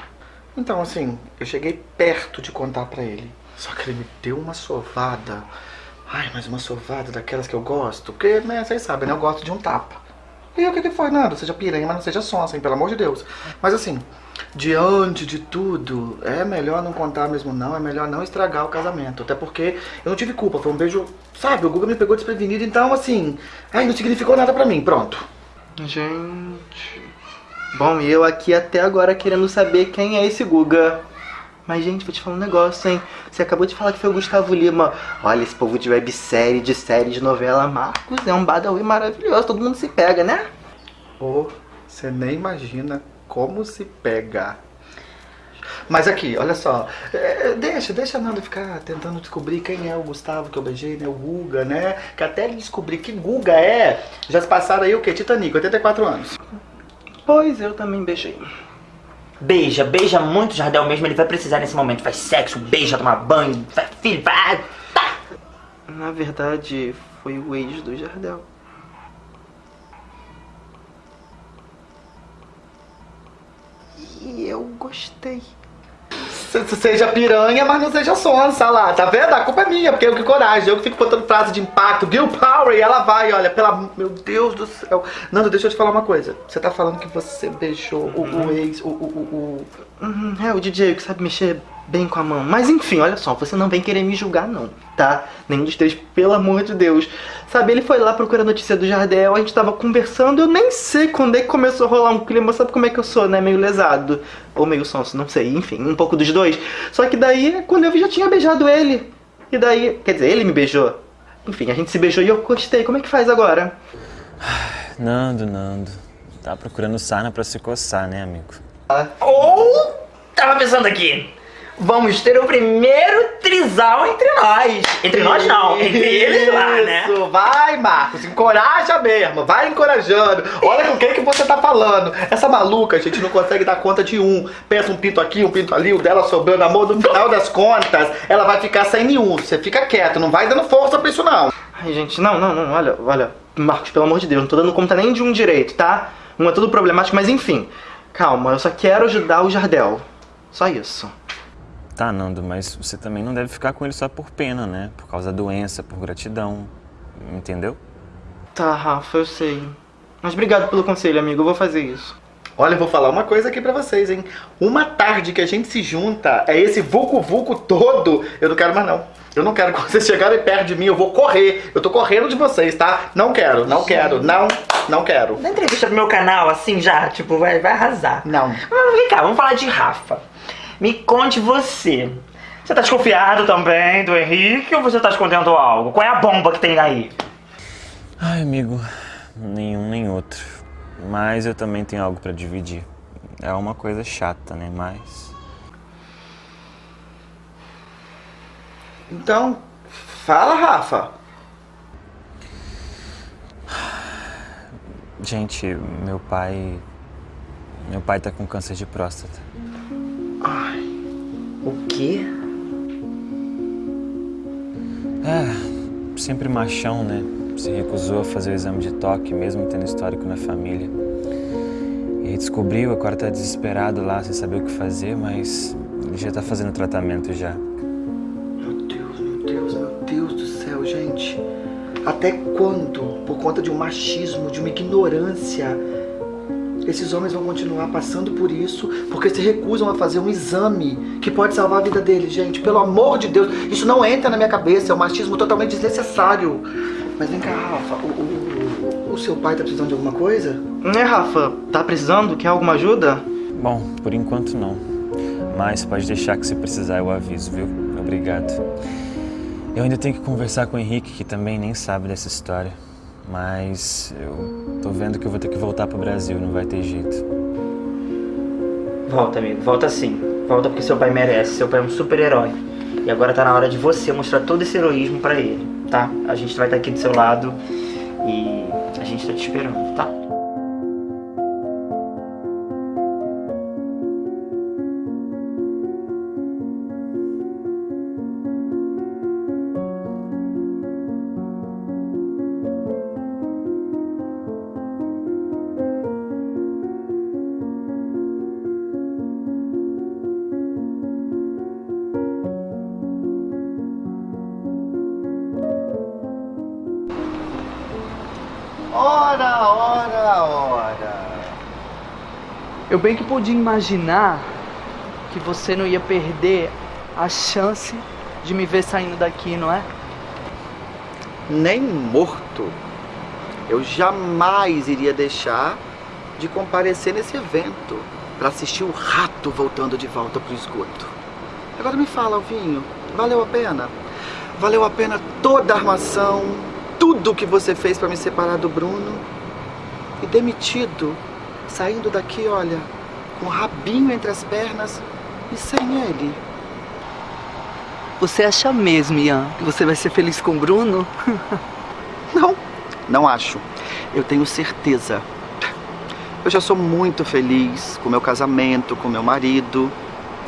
Então, assim, eu cheguei perto de contar pra ele. Só que ele me deu uma sovada. Ai, mas uma sovada daquelas que eu gosto. Porque, né, vocês sabem, né? Eu gosto de um tapa. E o que que foi? Nada, seja piranha, mas não seja sonsa, hein? Pelo amor de Deus. Mas assim, diante de tudo, é melhor não contar mesmo não, é melhor não estragar o casamento. Até porque eu não tive culpa, foi um beijo, sabe? O Guga me pegou desprevenido, então assim, ai, não significou nada pra mim, pronto. Gente. Bom, eu aqui até agora querendo saber quem é esse Guga. Mas, gente, vou te falar um negócio, hein? Você acabou de falar que foi o Gustavo Lima. Olha, esse povo de websérie, de série, de novela, Marcos, é um badawi maravilhoso. Todo mundo se pega, né? Ô, você nem imagina como se pega. Mas aqui, olha só, é, deixa, deixa a Nanda ficar tentando descobrir quem é o Gustavo que eu beijei, né? O Guga, né? Que até ele descobrir que Guga é, já se passaram aí o quê? Titanic, 84 anos. Pois eu também beijei. Beija, beija muito Jardel mesmo, ele vai precisar nesse momento. Faz sexo, beija, toma banho, faz filho, vai. Na verdade, foi o ex do Jardel. E eu gostei. Se- se Seja piranha, mas não seja sonsa lá, tá vendo? A culpa é minha, porque eu que coragem, eu que fico botando frase de impacto, Gil Power, e ela vai, olha, pela. Meu Deus do céu. Nando, deixa eu te falar uma coisa. Você tá falando que você beijou o, o ex, o, o, o, Uhum, é, o DJ que sabe mexer bem com a mão. Mas enfim, olha só, você não vem querer me julgar não, tá? Nenhum dos três, pelo amor de Deus. Sabe, ele foi lá procurar notícia do Jardel, a gente tava conversando, eu nem sei quando é que começou a rolar um clima, sabe como é que eu sou, né? Meio lesado. Ou meio sonso, não sei, enfim, um pouco dos dois. Só que daí, quando eu vi, já tinha beijado ele. E daí, quer dizer, ele me beijou. Enfim, a gente se beijou e eu gostei. Como é que faz agora? Nando, Nando. Tá procurando sarna pra se coçar, né, amigo? Ou, tava pensando aqui, Vamos ter o primeiro trisal entre nós. Entre nós não, entre eles lá, né? Isso, vai, Marcos, encoraja mesmo, vai encorajando. Olha com quem que você tá falando. Essa maluca, a gente não consegue dar conta de um. Pensa um pinto aqui, um pinto ali, o dela sobrando amor. No final das contas, ela vai ficar sem nenhum. Você fica quieto, não vai dando força pra isso não. Ai, gente, não, não, não, olha, olha, Marcos, pelo amor de Deus, não tô dando conta nem de um direito, tá? Um é tudo problemático, mas enfim. Calma, eu só quero ajudar o Jardel. Só isso. Tá, Nando, mas você também não deve ficar com ele só por pena, né? Por causa da doença, por gratidão. Entendeu? Tá, Rafa, eu sei. Mas obrigado pelo conselho, amigo, eu vou fazer isso. Olha, eu vou falar uma coisa aqui pra vocês, hein? Uma tarde que a gente se junta, é esse vucu-vucu todo, eu não quero mais não. Eu não quero que vocês chegarem perto de mim, eu vou correr. Eu tô correndo de vocês, tá? Não quero, não quero, não, não quero. Dá entrevista pro meu canal, assim já, tipo, vai, vai arrasar. Não. Mas vem cá, vamos falar de Rafa. Me conte você. Você tá desconfiado também do Henrique ou você tá escondendo algo? Qual é a bomba que tem aí? Ai, amigo, nenhum nem outro. Mas eu também tenho algo pra dividir. É uma coisa chata, né? Mas. Então, fala, Rafa. Gente, meu pai. Meu pai tá com câncer de próstata. O quê? É, sempre machão, né? Se recusou a fazer o exame de toque, mesmo tendo histórico na família. E descobriu, agora tá desesperado lá, sem saber o que fazer, mas ele já tá fazendo tratamento já. Meu Deus, meu Deus, meu Deus do céu, gente. Até quando, por conta de um machismo, de uma ignorância, esses homens vão continuar passando por isso porque se recusam a fazer um exame que pode salvar a vida deles, gente. Pelo amor de Deus, isso não entra na minha cabeça, é um machismo totalmente desnecessário. Mas vem cá, Rafa, o, o- o- o seu pai tá precisando de alguma coisa? Né, Rafa? Tá precisando? Quer alguma ajuda? Bom, por enquanto não. Mas pode deixar que se precisar eu aviso, viu? Obrigado. Eu ainda tenho que conversar com o Henrique, que também nem sabe dessa história. Mas eu tô vendo que eu vou ter que voltar pro Brasil, não vai ter jeito. Volta, amigo, volta sim. Volta porque seu pai merece. Seu pai é um super-herói. E agora tá na hora de você mostrar todo esse heroísmo pra ele, tá? A gente vai estar aqui do seu lado e a gente tá te esperando, tá? Eu bem que podia imaginar que você não ia perder a chance de me ver saindo daqui, não é? Nem morto. Eu jamais iria deixar de comparecer nesse evento para assistir o rato voltando de volta pro esgoto. Agora me fala, Alvinho, valeu a pena? Valeu a pena toda a armação, tudo que você fez para me separar do Bruno? E demitido, saindo daqui, olha, com o rabinho entre as pernas e sem ele. Você acha mesmo, Ian, que você vai ser feliz com o Bruno? Não, não acho. Eu tenho certeza. Eu já sou muito feliz com meu casamento, com meu marido.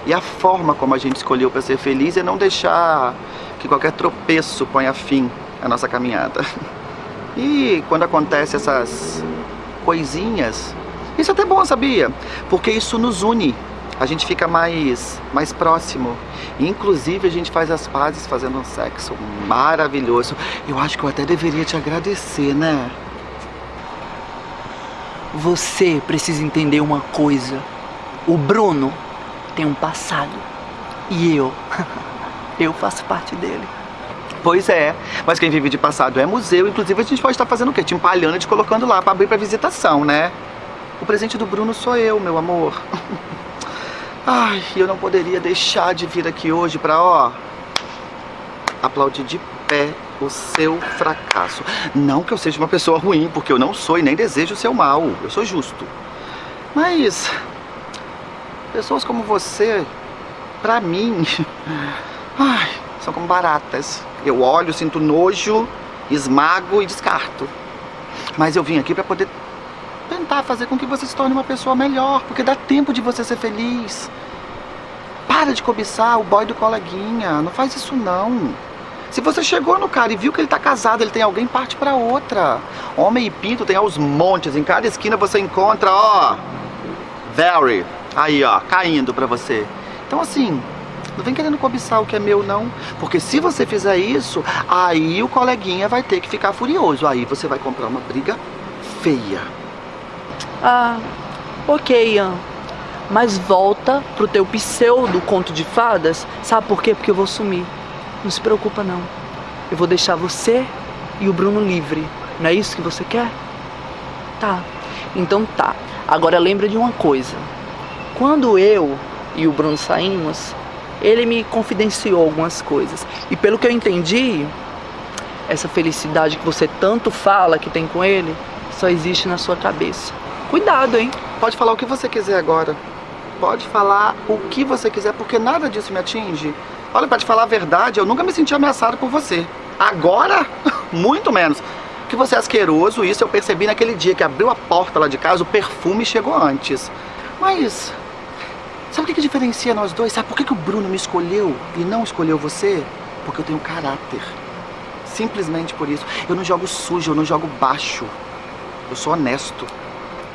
E a forma como a gente escolheu para ser feliz é não deixar que qualquer tropeço ponha fim à nossa caminhada. E quando acontece essas coisinhas, isso é até bom, sabia? Porque isso nos une. A gente fica mais, mais próximo. Inclusive, a gente faz as pazes fazendo um sexo maravilhoso. Eu acho que eu até deveria te agradecer, né? Você precisa entender uma coisa. O Bruno tem um passado. E eu, eu faço parte dele. Pois é, mas quem vive de passado é museu. Inclusive, a gente pode estar fazendo o quê? Te empalhando e te colocando lá para abrir para visitação, né? O presente do Bruno sou eu, meu amor. Ai, eu não poderia deixar de vir aqui hoje para, ó, aplaudir de pé o seu fracasso. Não que eu seja uma pessoa ruim, porque eu não sou e nem desejo o seu mal. Eu sou justo. Mas pessoas como você pra mim, ai, são como baratas. Eu olho, sinto nojo, esmago e descarto. Mas eu vim aqui pra poder tentar fazer com que você se torne uma pessoa melhor, porque dá tempo de você ser feliz. Para de cobiçar o boy do coleguinha, não faz isso não. Se você chegou no cara e viu que ele tá casado, ele tem alguém, parte pra outra. Homem e pinto tem aos montes, em cada esquina você encontra, ó, very, aí ó, caindo pra você. Então assim, não vem querendo cobiçar o que é meu não, porque se você fizer isso, aí o coleguinha vai ter que ficar furioso, aí você vai comprar uma briga feia. Ah, ok, Ian. Mas volta pro teu pseudo conto de fadas. Sabe por quê? Porque eu vou sumir. Não se preocupa não. Eu vou deixar você e o Bruno livre. Não é isso que você quer? Tá. Então tá. Agora lembra de uma coisa. Quando eu e o Bruno saímos, ele me confidenciou algumas coisas. E pelo que eu entendi, essa felicidade que você tanto fala que tem com ele, só existe na sua cabeça. Cuidado, hein? Pode falar o que você quiser agora. Pode falar o que você quiser, porque nada disso me atinge. Olha, pra te falar a verdade, eu nunca me senti ameaçado por você. Agora, muito menos. Que você é asqueroso, isso eu percebi naquele dia que abriu a porta lá de casa, o perfume chegou antes. Mas, sabe o que, que diferencia nós dois? Sabe por que, que o Bruno me escolheu e não escolheu você? Porque eu tenho caráter. Simplesmente por isso. Eu não jogo sujo, eu não jogo baixo. Eu sou honesto.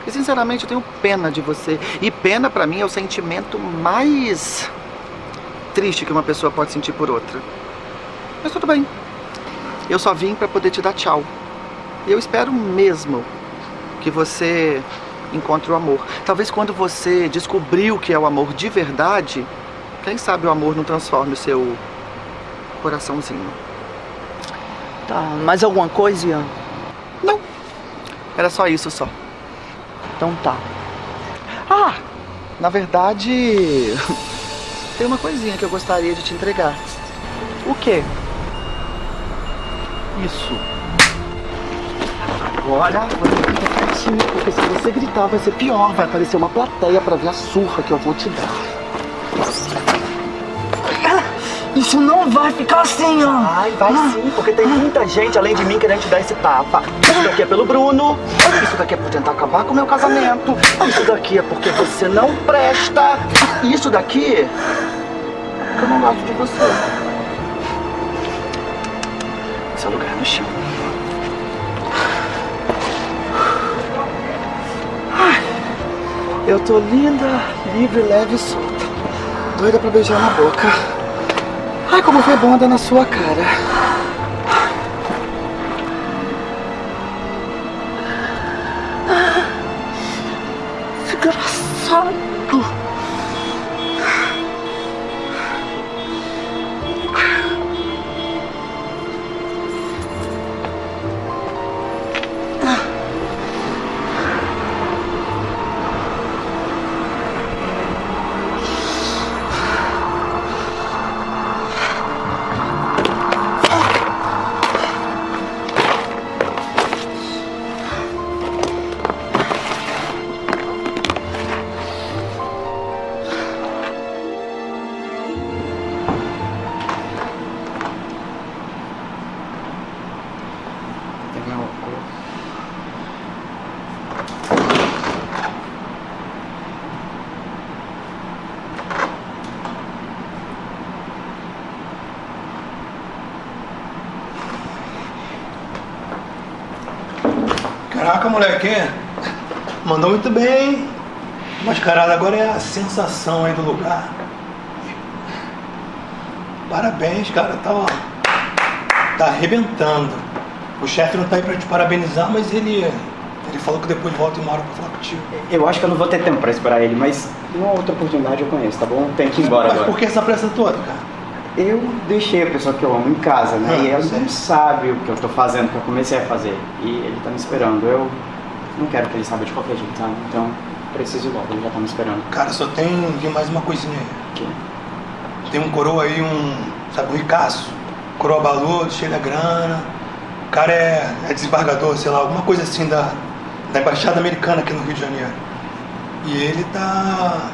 E sinceramente eu tenho pena de você. E pena pra mim é o sentimento mais triste que uma pessoa pode sentir por outra. Mas tudo bem. Eu só vim pra poder te dar tchau. E eu espero mesmo que você encontre o amor. Talvez quando você descobrir o que é o amor de verdade, quem sabe o amor não transforme o seu coraçãozinho. Tá, mais alguma coisa, Ian? Não. Era só isso só. Então tá. Ah, na verdade, tem uma coisinha que eu gostaria de te entregar. O quê? Isso. Agora você fica quietinho, porque se você gritar vai ser pior. Vai aparecer uma plateia pra ver a surra que eu vou te dar. Isso não vai ficar assim, ó. Vai, vai sim, porque tem muita gente além de mim querendo te dar esse tapa. Isso daqui é pelo Bruno, isso daqui é por tentar acabar com o meu casamento, isso daqui é porque você não presta, isso daqui é porque eu não gosto de você. Seu lugar é no chão. Ai, Eu tô linda, livre, leve e solta. Doida pra beijar na boca. Ai, como foi bom andar na sua cara. Moleque. Mandou muito bem. Mascarada agora é a sensação aí do lugar. Parabéns, cara. Tá, ó, tá arrebentando. O chefe não tá aí pra te parabenizar, mas ele, ele falou que depois volta uma hora pra falar contigo. Eu acho que eu não vou ter tempo pra esperar ele, mas uma outra oportunidade eu conheço, tá bom? Tem que ir embora mas agora. por que essa pressa toda, cara? Eu deixei a pessoa que eu amo em casa, né? Ah, e ela não sabe o que eu tô fazendo, o que eu comecei a fazer. E ele tá me esperando. Eu não quero que ele saiba de qualquer jeito, sabe? Então, preciso logo, ele já tá me esperando. Cara, só tem, tem mais uma coisinha aí. Que? Tem um coroa aí, um. Sabe, um ricaço. Coroa baludo, cheio da grana. O cara é, é desembargador, sei lá, alguma coisa assim da, da Embaixada Americana aqui no Rio de Janeiro. E ele tá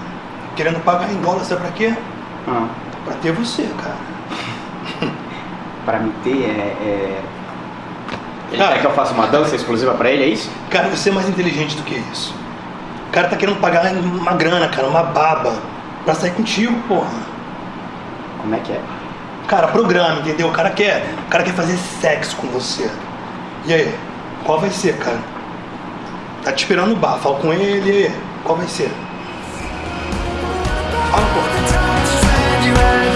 querendo pagar em dólar, sabe pra quê? Ah. Pra ter você, cara. Pra me ter, é... é... Ele quer que eu faça uma dança exclusiva pra ele, é isso? Cara, você é mais inteligente do que isso. O cara tá querendo pagar uma grana, cara, uma baba, pra sair contigo, porra. Como é que é? Cara, programa, entendeu? O cara quer, o cara quer fazer sexo com você. E aí, qual vai ser, cara? Tá te esperando no bar, fala com ele, e aí, qual vai ser? Fala, porra. man